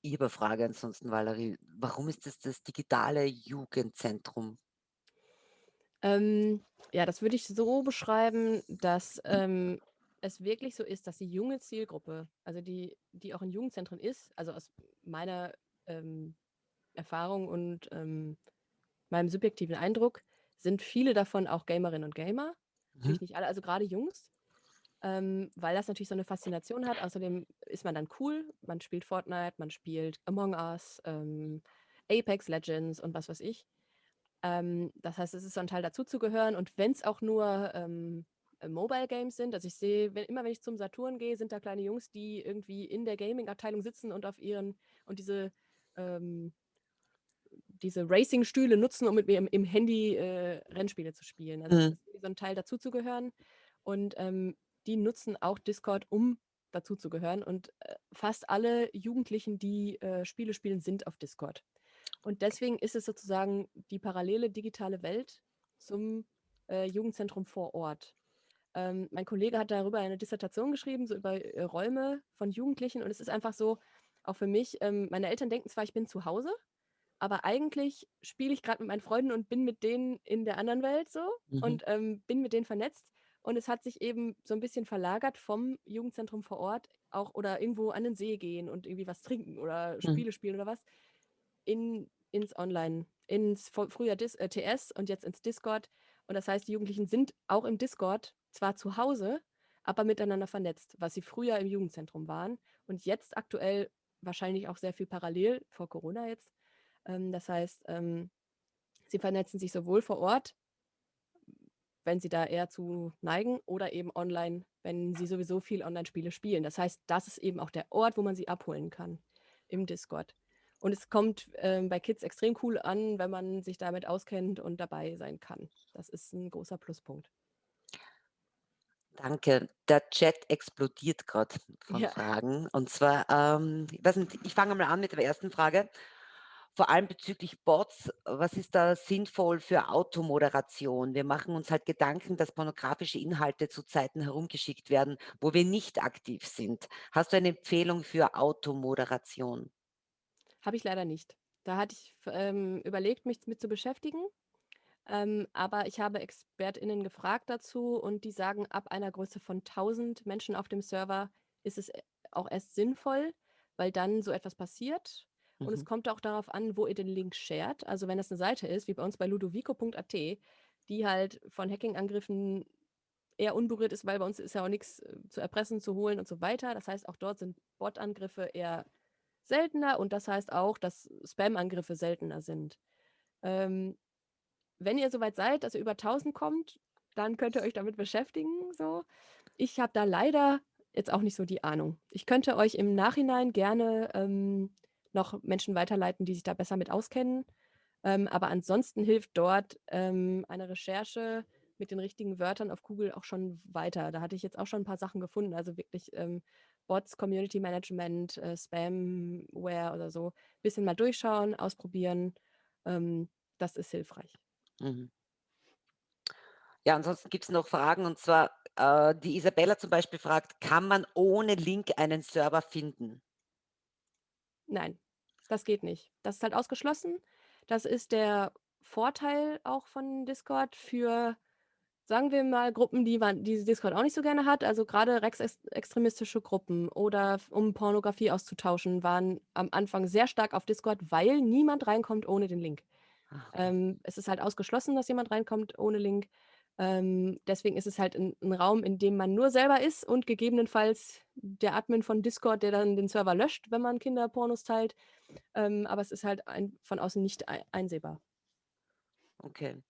Ich habe eine Frage ansonsten, Valerie. Warum ist das das digitale Jugendzentrum? Ähm, ja, das würde ich so beschreiben, dass ähm, es wirklich so ist, dass die junge Zielgruppe, also die, die auch in Jugendzentren ist, also aus meiner ähm, Erfahrung und ähm, meinem subjektiven Eindruck, sind viele davon auch Gamerinnen und Gamer. Mhm. Natürlich nicht alle, also gerade Jungs, ähm, weil das natürlich so eine Faszination hat. Außerdem ist man dann cool, man spielt Fortnite, man spielt Among Us, ähm, Apex Legends und was weiß ich. Ähm, das heißt, es ist so ein Teil dazuzugehören und wenn es auch nur ähm, äh, Mobile Games sind. Also ich sehe, wenn, immer wenn ich zum Saturn gehe, sind da kleine Jungs, die irgendwie in der Gaming-Abteilung sitzen und auf ihren und diese ähm, diese Racing-Stühle nutzen, um mit mir im, im Handy äh, Rennspiele zu spielen. Also mhm. so ein Teil dazuzugehören. Und ähm, die nutzen auch Discord, um dazuzugehören. Und äh, fast alle Jugendlichen, die äh, Spiele spielen, sind auf Discord. Und deswegen ist es sozusagen die parallele digitale Welt zum äh, Jugendzentrum vor Ort. Ähm, mein Kollege hat darüber eine Dissertation geschrieben, so über äh, Räume von Jugendlichen. Und es ist einfach so, auch für mich, ähm, meine Eltern denken zwar, ich bin zu Hause, aber eigentlich spiele ich gerade mit meinen Freunden und bin mit denen in der anderen Welt so mhm. und ähm, bin mit denen vernetzt. Und es hat sich eben so ein bisschen verlagert vom Jugendzentrum vor Ort auch oder irgendwo an den See gehen und irgendwie was trinken oder mhm. Spiele mhm. spielen oder was in, ins Online, ins früher Dis, äh, TS und jetzt ins Discord. Und das heißt, die Jugendlichen sind auch im Discord zwar zu Hause, aber miteinander vernetzt, was sie früher im Jugendzentrum waren und jetzt aktuell wahrscheinlich auch sehr viel parallel vor Corona jetzt. Ähm, das heißt, ähm, sie vernetzen sich sowohl vor Ort, wenn sie da eher zu neigen, oder eben online, wenn sie sowieso viel Online-Spiele spielen. Das heißt, das ist eben auch der Ort, wo man sie abholen kann im Discord. Und es kommt ähm, bei Kids extrem cool an, wenn man sich damit auskennt und dabei sein kann. Das ist ein großer Pluspunkt. Danke. Der Chat explodiert gerade von Ja. Fragen. Und zwar, ähm, ich nicht, ich fange mal an mit der ersten Frage. Vor allem bezüglich Bots, was ist da sinnvoll für Automoderation? Wir machen uns halt Gedanken, dass pornografische Inhalte zu Zeiten herumgeschickt werden, wo wir nicht aktiv sind. Hast du eine Empfehlung für Automoderation? Habe ich leider nicht. Da hatte ich ähm, überlegt, mich mit zu beschäftigen, ähm, aber ich habe ExpertInnen gefragt dazu und die sagen, ab einer Größe von 1000 Menschen auf dem Server ist es äh, auch erst sinnvoll, weil dann so etwas passiert und es Mhm. kommt auch darauf an, wo ihr den Link shared. Also wenn das eine Seite ist, wie bei uns bei ludovico.at, die halt von Hacking-Angriffen eher unberührt ist, weil bei uns ist ja auch nichts äh, zu erpressen, zu holen und so weiter. Das heißt, auch dort sind Bot-Angriffe eher seltener und das heißt auch, dass Spam-Angriffe seltener sind. Ähm, wenn ihr soweit seid, dass ihr über 1000 kommt, dann könnt ihr euch damit beschäftigen, so. Ich habe da leider jetzt auch nicht so die Ahnung. Ich könnte euch im Nachhinein gerne, ähm, noch Menschen weiterleiten, die sich da besser mit auskennen. Ähm, aber ansonsten hilft dort, ähm, eine Recherche mit den richtigen Wörtern auf Google auch schon weiter. Da hatte ich jetzt auch schon ein paar Sachen gefunden, also wirklich, ähm, Bots, Community Management, äh, Spamware oder so. Bisschen mal durchschauen, ausprobieren. Ähm, das ist hilfreich. Mhm. Ja, ansonsten gibt's noch Fragen und zwar, äh, die Isabella zum Beispiel fragt: „Kann man ohne Link einen Server finden?“ Nein, das geht nicht. Das ist halt ausgeschlossen. Das ist der Vorteil auch von Discord für, sagen wir mal, Gruppen, die man die Discord auch nicht so gerne hat. Also gerade rechtsextremistische Gruppen oder um Pornografie auszutauschen, waren am Anfang sehr stark auf Discord, weil niemand reinkommt ohne den Link. Ah. Ähm, es ist halt ausgeschlossen, dass jemand reinkommt ohne Link. Ähm, deswegen ist es halt ein 'n Raum, in dem man nur selber ist und gegebenenfalls der Admin von Discord, der dann den Server löscht, wenn man Kinderpornos teilt. Ähm, aber es ist halt ein von außen nicht ei einsehbar. Okay.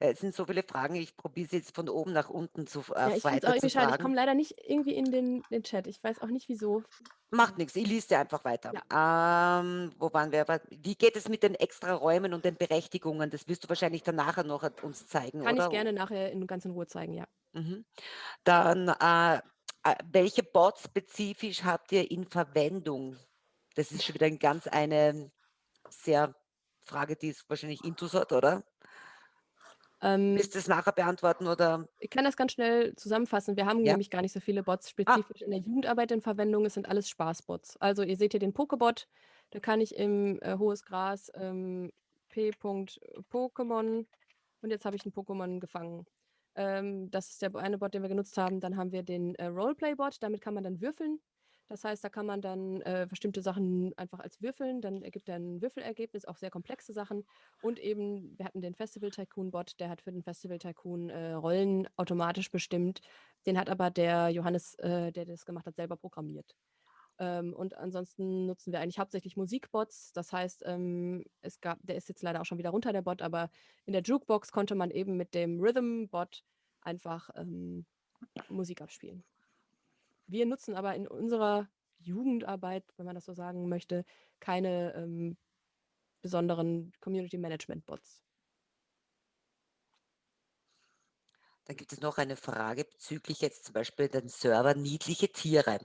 Äh, es sind so viele Fragen, ich probiere sie jetzt von oben nach unten zu äh, Ja, ich finde es auch weiter zu irgendwie schade. Ich komme leider nicht irgendwie in den den Chat. Ich weiß auch nicht wieso. Macht nix, ich lese dir einfach weiter. Ja. Ähm, wo waren wir? Wie geht es mit den Extraräumen und den Berechtigungen? Das wirst du wahrscheinlich dann nachher noch uns zeigen, Kann ich oder? gerne nachher in ganz in Ruhe zeigen, ja. Mhm. Dann, äh, äh, welche Bots spezifisch habt ihr in Verwendung? Das ist schon wieder 'n ganz eine sehr Frage, die es wahrscheinlich intus hat, oder? Ähm Willst du's nachher beantworten oder Ich kann das ganz schnell zusammenfassen. Wir haben Ja. nämlich gar nicht so viele Bots Ah. spezifisch in der Jugendarbeit in Verwendung. Es sind alles Spaßbots. Also, ihr seht hier den Pokébot. Da kann ich im, äh, hohes Gras, ähm, P. Pokémon und jetzt habe ich 'n Pokémon gefangen. Ähm, das ist der eine Bot, den wir genutzt haben. Dann haben wir den, äh, Roleplay-Bot, damit kann man dann würfeln. Das heißt, da kann man dann, äh, bestimmte Sachen einfach als würfeln, dann ergibt er 'n Würfelergebnis, auch sehr komplexe Sachen. Und eben, wir hatten den Festival Tycoon Bot, der hat für den Festival Tycoon, äh, Rollen automatisch bestimmt. Den hat aber der Johannes, äh, der das gemacht hat, selber programmiert. Ähm, und ansonsten nutzen wir eigentlich hauptsächlich Musikbots. Das heißt, ähm, es gab der ist jetzt leider auch schon wieder runter, der Bot, aber in der Jukebox konnte man eben mit dem Rhythm-Bot einfach, ähm, Musik abspielen. Wir nutzen aber in unserer Jugendarbeit, wenn man das so sagen möchte, keine, ähm, besonderen Community-Management-Bots. Dann gibt es noch eine Frage bezüglich jetzt zum Beispiel den Server niedliche Tiere.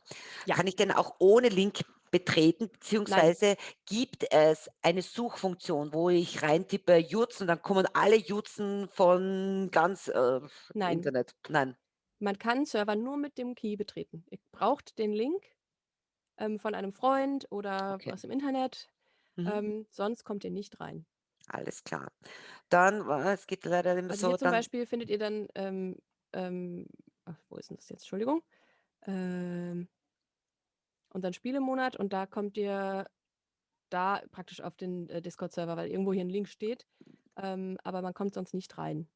Ja. Kann ich den auch ohne Link betreten, Nein. beziehungsweise gibt es eine Suchfunktion, wo ich reintippe Juz und dann kommen alle Jutzen von ganz, äh, Nein. Internet? Nein. Man kann Server nur mit dem Key betreten. Ihr braucht den Link, ähm, von einem Freund oder Okay. aus dem Internet, Mhm. ähm, sonst kommt ihr nicht rein. Alles klar. Dann wa es geht leider immer Also, so, hier zum dann Beispiel findet ihr dann, ähm ähm ach, wo ist 'n das jetzt? Entschuldigung. Ähm unseren Spielemonat und da kommt ihr da praktisch auf den, äh, Discord-Server, weil irgendwo hier 'n Link steht, ähm, aber man kommt sonst nicht rein.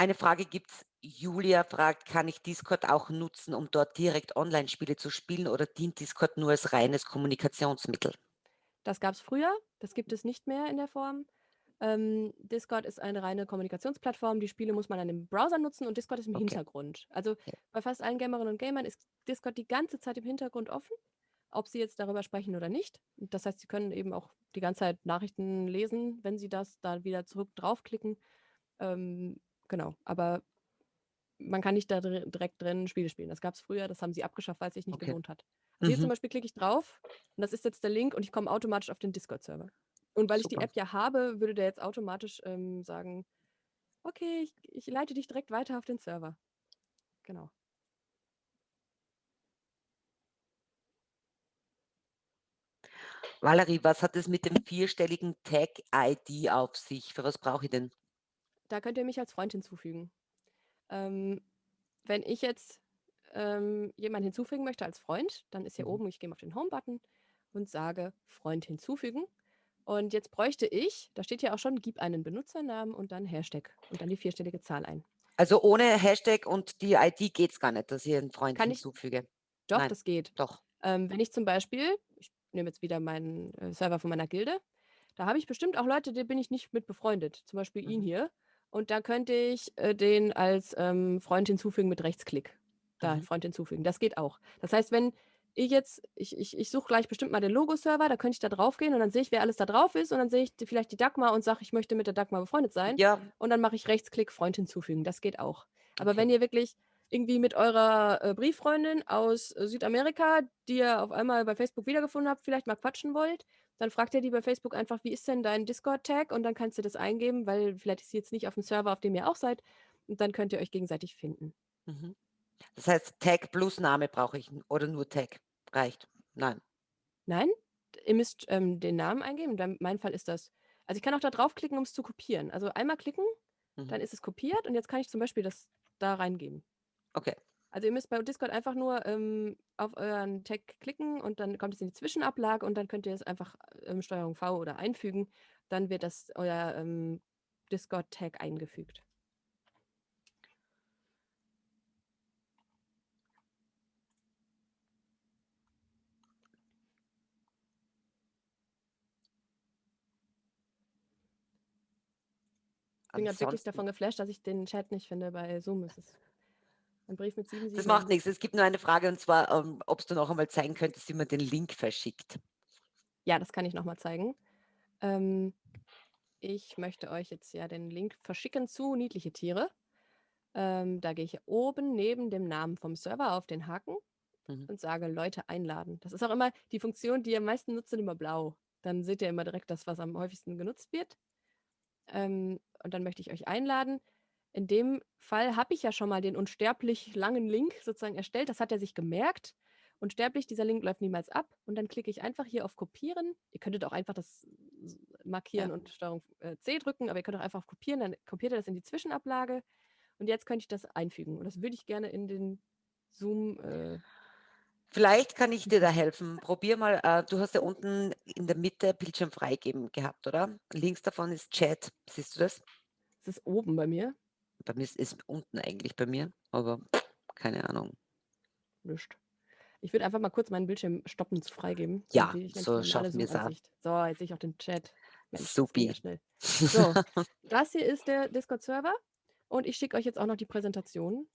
Eine Frage gibt's. Julia fragt: „Kann ich Discord auch nutzen, um dort direkt Online-Spiele zu spielen oder dient Discord nur als reines Kommunikationsmittel?“ Das gab's früher, das gibt es nicht mehr in der Form. Ähm, Discord ist eine reine Kommunikationsplattform. Die Spiele muss man dann im Browser nutzen und Discord ist im Okay. Hintergrund. Also, Okay. bei fast allen Gamerinnen und Gamern ist Discord die ganze Zeit im Hintergrund offen, ob sie jetzt darüber sprechen oder nicht. Das heißt, sie können eben auch die ganze Zeit Nachrichten lesen, wenn sie das da wieder zurück draufklicken. Ähm, genau, aber man kann nicht da direkt drin Spiele spielen. Das gab's früher, das haben sie abgeschafft, weil's sich nicht Okay. gelohnt hat. Hier zum Mhm. Beispiel klicke ich drauf und das ist jetzt der Link und ich komme automatisch auf den Discord-Server. Und weil ich die Super. App ja habe, würde der jetzt automatisch ähm, sagen, okay, ich, ich leite dich direkt weiter auf den Server. Genau. Valerie, was hat es mit dem vierstelligen Tag-ID auf sich? Für was brauche ich denn? Da könnt ihr mich als Freund hinzufügen. Ähm, wenn ich jetzt ähm, jemanden hinzufügen möchte als Freund, dann ist hier Mhm. oben, ich gehe auf den Home-Button und sage Freund hinzufügen. Und jetzt bräuchte ich, da steht ja auch schon, gib einen Benutzernamen und dann Hashtag und dann die vierstellige Zahl ein. Also ohne Hashtag und die ID geht es gar nicht, dass ich einen Freund Kann ich- hinzufüge. Doch, Nein. das geht. Doch. Ähm, wenn ich zum Beispiel, ich nehme jetzt wieder meinen äh, Server von meiner Gilde, da habe ich bestimmt auch Leute, die bin ich nicht mit befreundet. Zum Beispiel ihn Mhm. hier. Und da könnte ich äh, den als ähm, Freund hinzufügen mit Rechtsklick. Da, Mhm. Freund hinzufügen. Das geht auch. Das heißt, wenn ich jetzt, ich, ich, ich suche gleich bestimmt mal den Logo-Server, da könnte ich da drauf gehen und dann sehe ich, wer alles da drauf ist und dann sehe ich vielleicht die Dagmar und sage, ich möchte mit der Dagmar befreundet sein. Ja, Und dann mache ich Rechtsklick, Freund hinzufügen. Das geht auch. Aber Okay. wenn ihr wirklich irgendwie mit eurer äh, Brieffreundin aus äh, Südamerika, die ihr auf einmal bei Facebook wiedergefunden habt, vielleicht mal quatschen wollt, dann fragt ihr die bei Facebook einfach, wie ist denn dein Discord-Tag? Und dann kannst du das eingeben, weil vielleicht ist sie jetzt nicht auf dem Server, auf dem ihr auch seid. Und dann könnt ihr euch gegenseitig finden. Mhm. Das heißt, Tag plus Name brauche ich oder nur Tag reicht. Nein. Nein, ihr müsst ähm, den Namen eingeben. In meinem Fall ist das. Also ich kann auch da draufklicken, um es zu kopieren. Also einmal klicken, Mhm. dann ist es kopiert und jetzt kann ich zum Beispiel das da reingeben. Okay. Also ihr müsst bei Discord einfach nur ähm, auf euren Tag klicken und dann kommt es in die Zwischenablage und dann könnt ihr es einfach ähm, Steuerung V oder einfügen. Dann wird das euer ähm, Discord-Tag eingefügt. Ich bin gerade wirklich davon geflasht, dass ich den Chat nicht finde bei Zoom. Es ist ein Brief mit sieben Das Siegeln. macht nichts. Es gibt nur eine Frage und zwar, ähm, ob du noch einmal zeigen könntest, wie man den Link verschickt. Ja, das kann ich nochmal zeigen. Ähm, ich möchte euch jetzt ja den Link verschicken zu Niedliche Tiere. Ähm, da gehe ich oben neben dem Namen vom Server auf den Haken Mhm. und sage Leute einladen. Das ist auch immer die Funktion, die ihr am meisten nutzt, sind immer blau. Dann seht ihr immer direkt das, was am häufigsten genutzt wird. Ähm, und dann möchte ich euch einladen. In dem Fall habe ich ja schon mal den unsterblich langen Link sozusagen erstellt. Das hat er sich gemerkt. Unsterblich, dieser Link läuft niemals ab. Und dann klicke ich einfach hier auf Kopieren. Ihr könntet auch einfach das markieren Ja. und Steuerung äh, C drücken, aber ihr könnt auch einfach auf Kopieren, dann kopiert ihr das in die Zwischenablage. Und jetzt könnte ich das einfügen. Und das würde ich gerne in den Zoom. Äh, Vielleicht kann ich dir da helfen. Probier mal, äh, du hast ja unten in der Mitte Bildschirm freigeben gehabt, oder? Links davon ist Chat. Siehst du das? das ist oben bei mir. Bei mir ist es unten eigentlich bei mir, aber keine Ahnung. Nischt. Ich würde einfach mal kurz meinen Bildschirm stoppen zu freigeben. Ja, ich so schaffen wir's auch. Zoom-Ansicht. So, jetzt sehe ich auch den Chat. Mensch, das Supi. ja schnell. So, das hier ist der Discord-Server und ich schicke euch jetzt auch noch die Präsentation.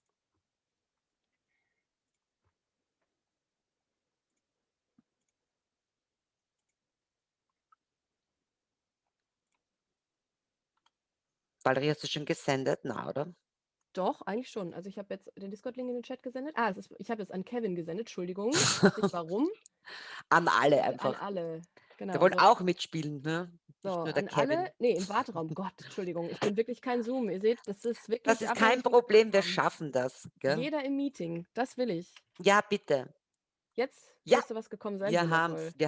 Valerie, hast du schon gesendet? Na, oder? Doch, eigentlich schon. Also ich habe jetzt den Discord-Link in den Chat gesendet. Ah, ist, ich habe jetzt an Kevin gesendet, Entschuldigung. Nicht warum. An alle An einfach. alle. Genau. Wir wollen auch mitspielen, ne? Nicht So, nur der an Kevin. alle. Nee, im Warteraum. Gott, Entschuldigung. Ich bin wirklich kein Zoom. Ihr seht, das ist wirklich. Das ist kein Problem, wir schaffen das. Gell? Jeder im Meeting. Das will ich. Ja, bitte. Jetzt Ja, müsste was gekommen sein. Wir. Wir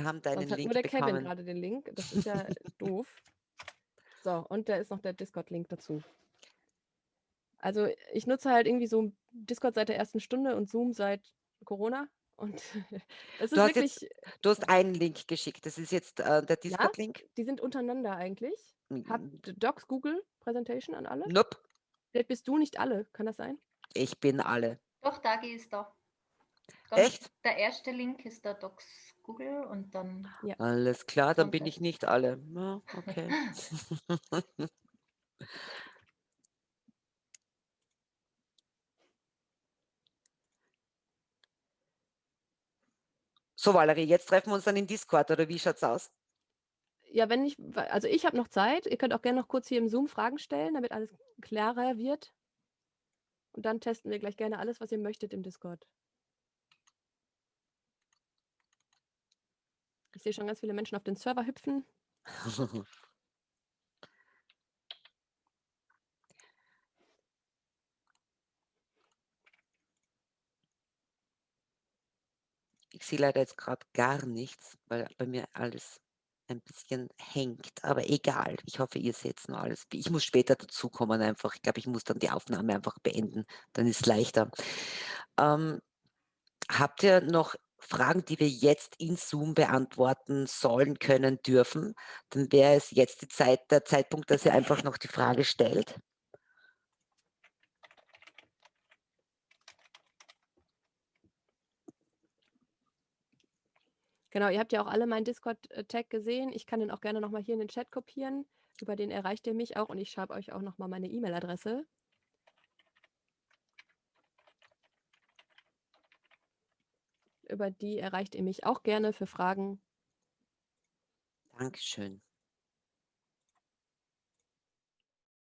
haben deinen Sonst hat Link nur der Kevin bekommen. gerade den Link. Das ist ja doof. So, und da ist noch der Discord-Link dazu. Also ich nutze halt irgendwie so Discord seit der ersten Stunde und Zoom seit Corona. Und es ist Du hast wirklich, jetzt, du hast einen Link geschickt. Das ist jetzt äh, der Discord-Link? die sind untereinander eigentlich. Habt Mm, Docs Google Präsentation an alle? Nope. Vielleicht bist du nicht alle, kann das sein? Ich bin alle. Doch, Dagi ist da. Ganz- Echt? Der erste Link ist der Docs Google und dann. Alles klar, dann bin ich nicht alle. Ja, okay. So, Valerie, jetzt treffen wir uns dann in Discord, oder wie schaut's aus? Ja, wenn ich, also ich habe noch Zeit. Ihr könnt auch gerne noch kurz hier im Zoom Fragen stellen, damit alles klarer wird. Und dann testen wir gleich gerne alles, was ihr möchtet im Discord. Ich sehe schon ganz viele Menschen auf den Server hüpfen. Ich sehe leider jetzt gerade gar nichts, weil bei mir alles ein bisschen hängt, aber egal. Ich hoffe, ihr seht noch alles. Ich muss später dazukommen einfach. Ich glaube, ich muss dann die Aufnahme einfach beenden, dann ist es leichter. Ähm, habt ihr noch Fragen, die wir jetzt in Zoom beantworten sollen, können, dürfen? Dann wäre es jetzt die Zeit der Zeitpunkt, dass ihr einfach noch die Frage stellt. Genau, ihr habt ja auch alle meinen Discord-Tag gesehen. Ich kann den auch gerne nochmal hier in den Chat kopieren. Über den erreicht ihr mich auch und ich schreibe euch auch nochmal meine E-Mail-Adresse. Über die erreicht ihr mich auch gerne für Fragen. Dankeschön.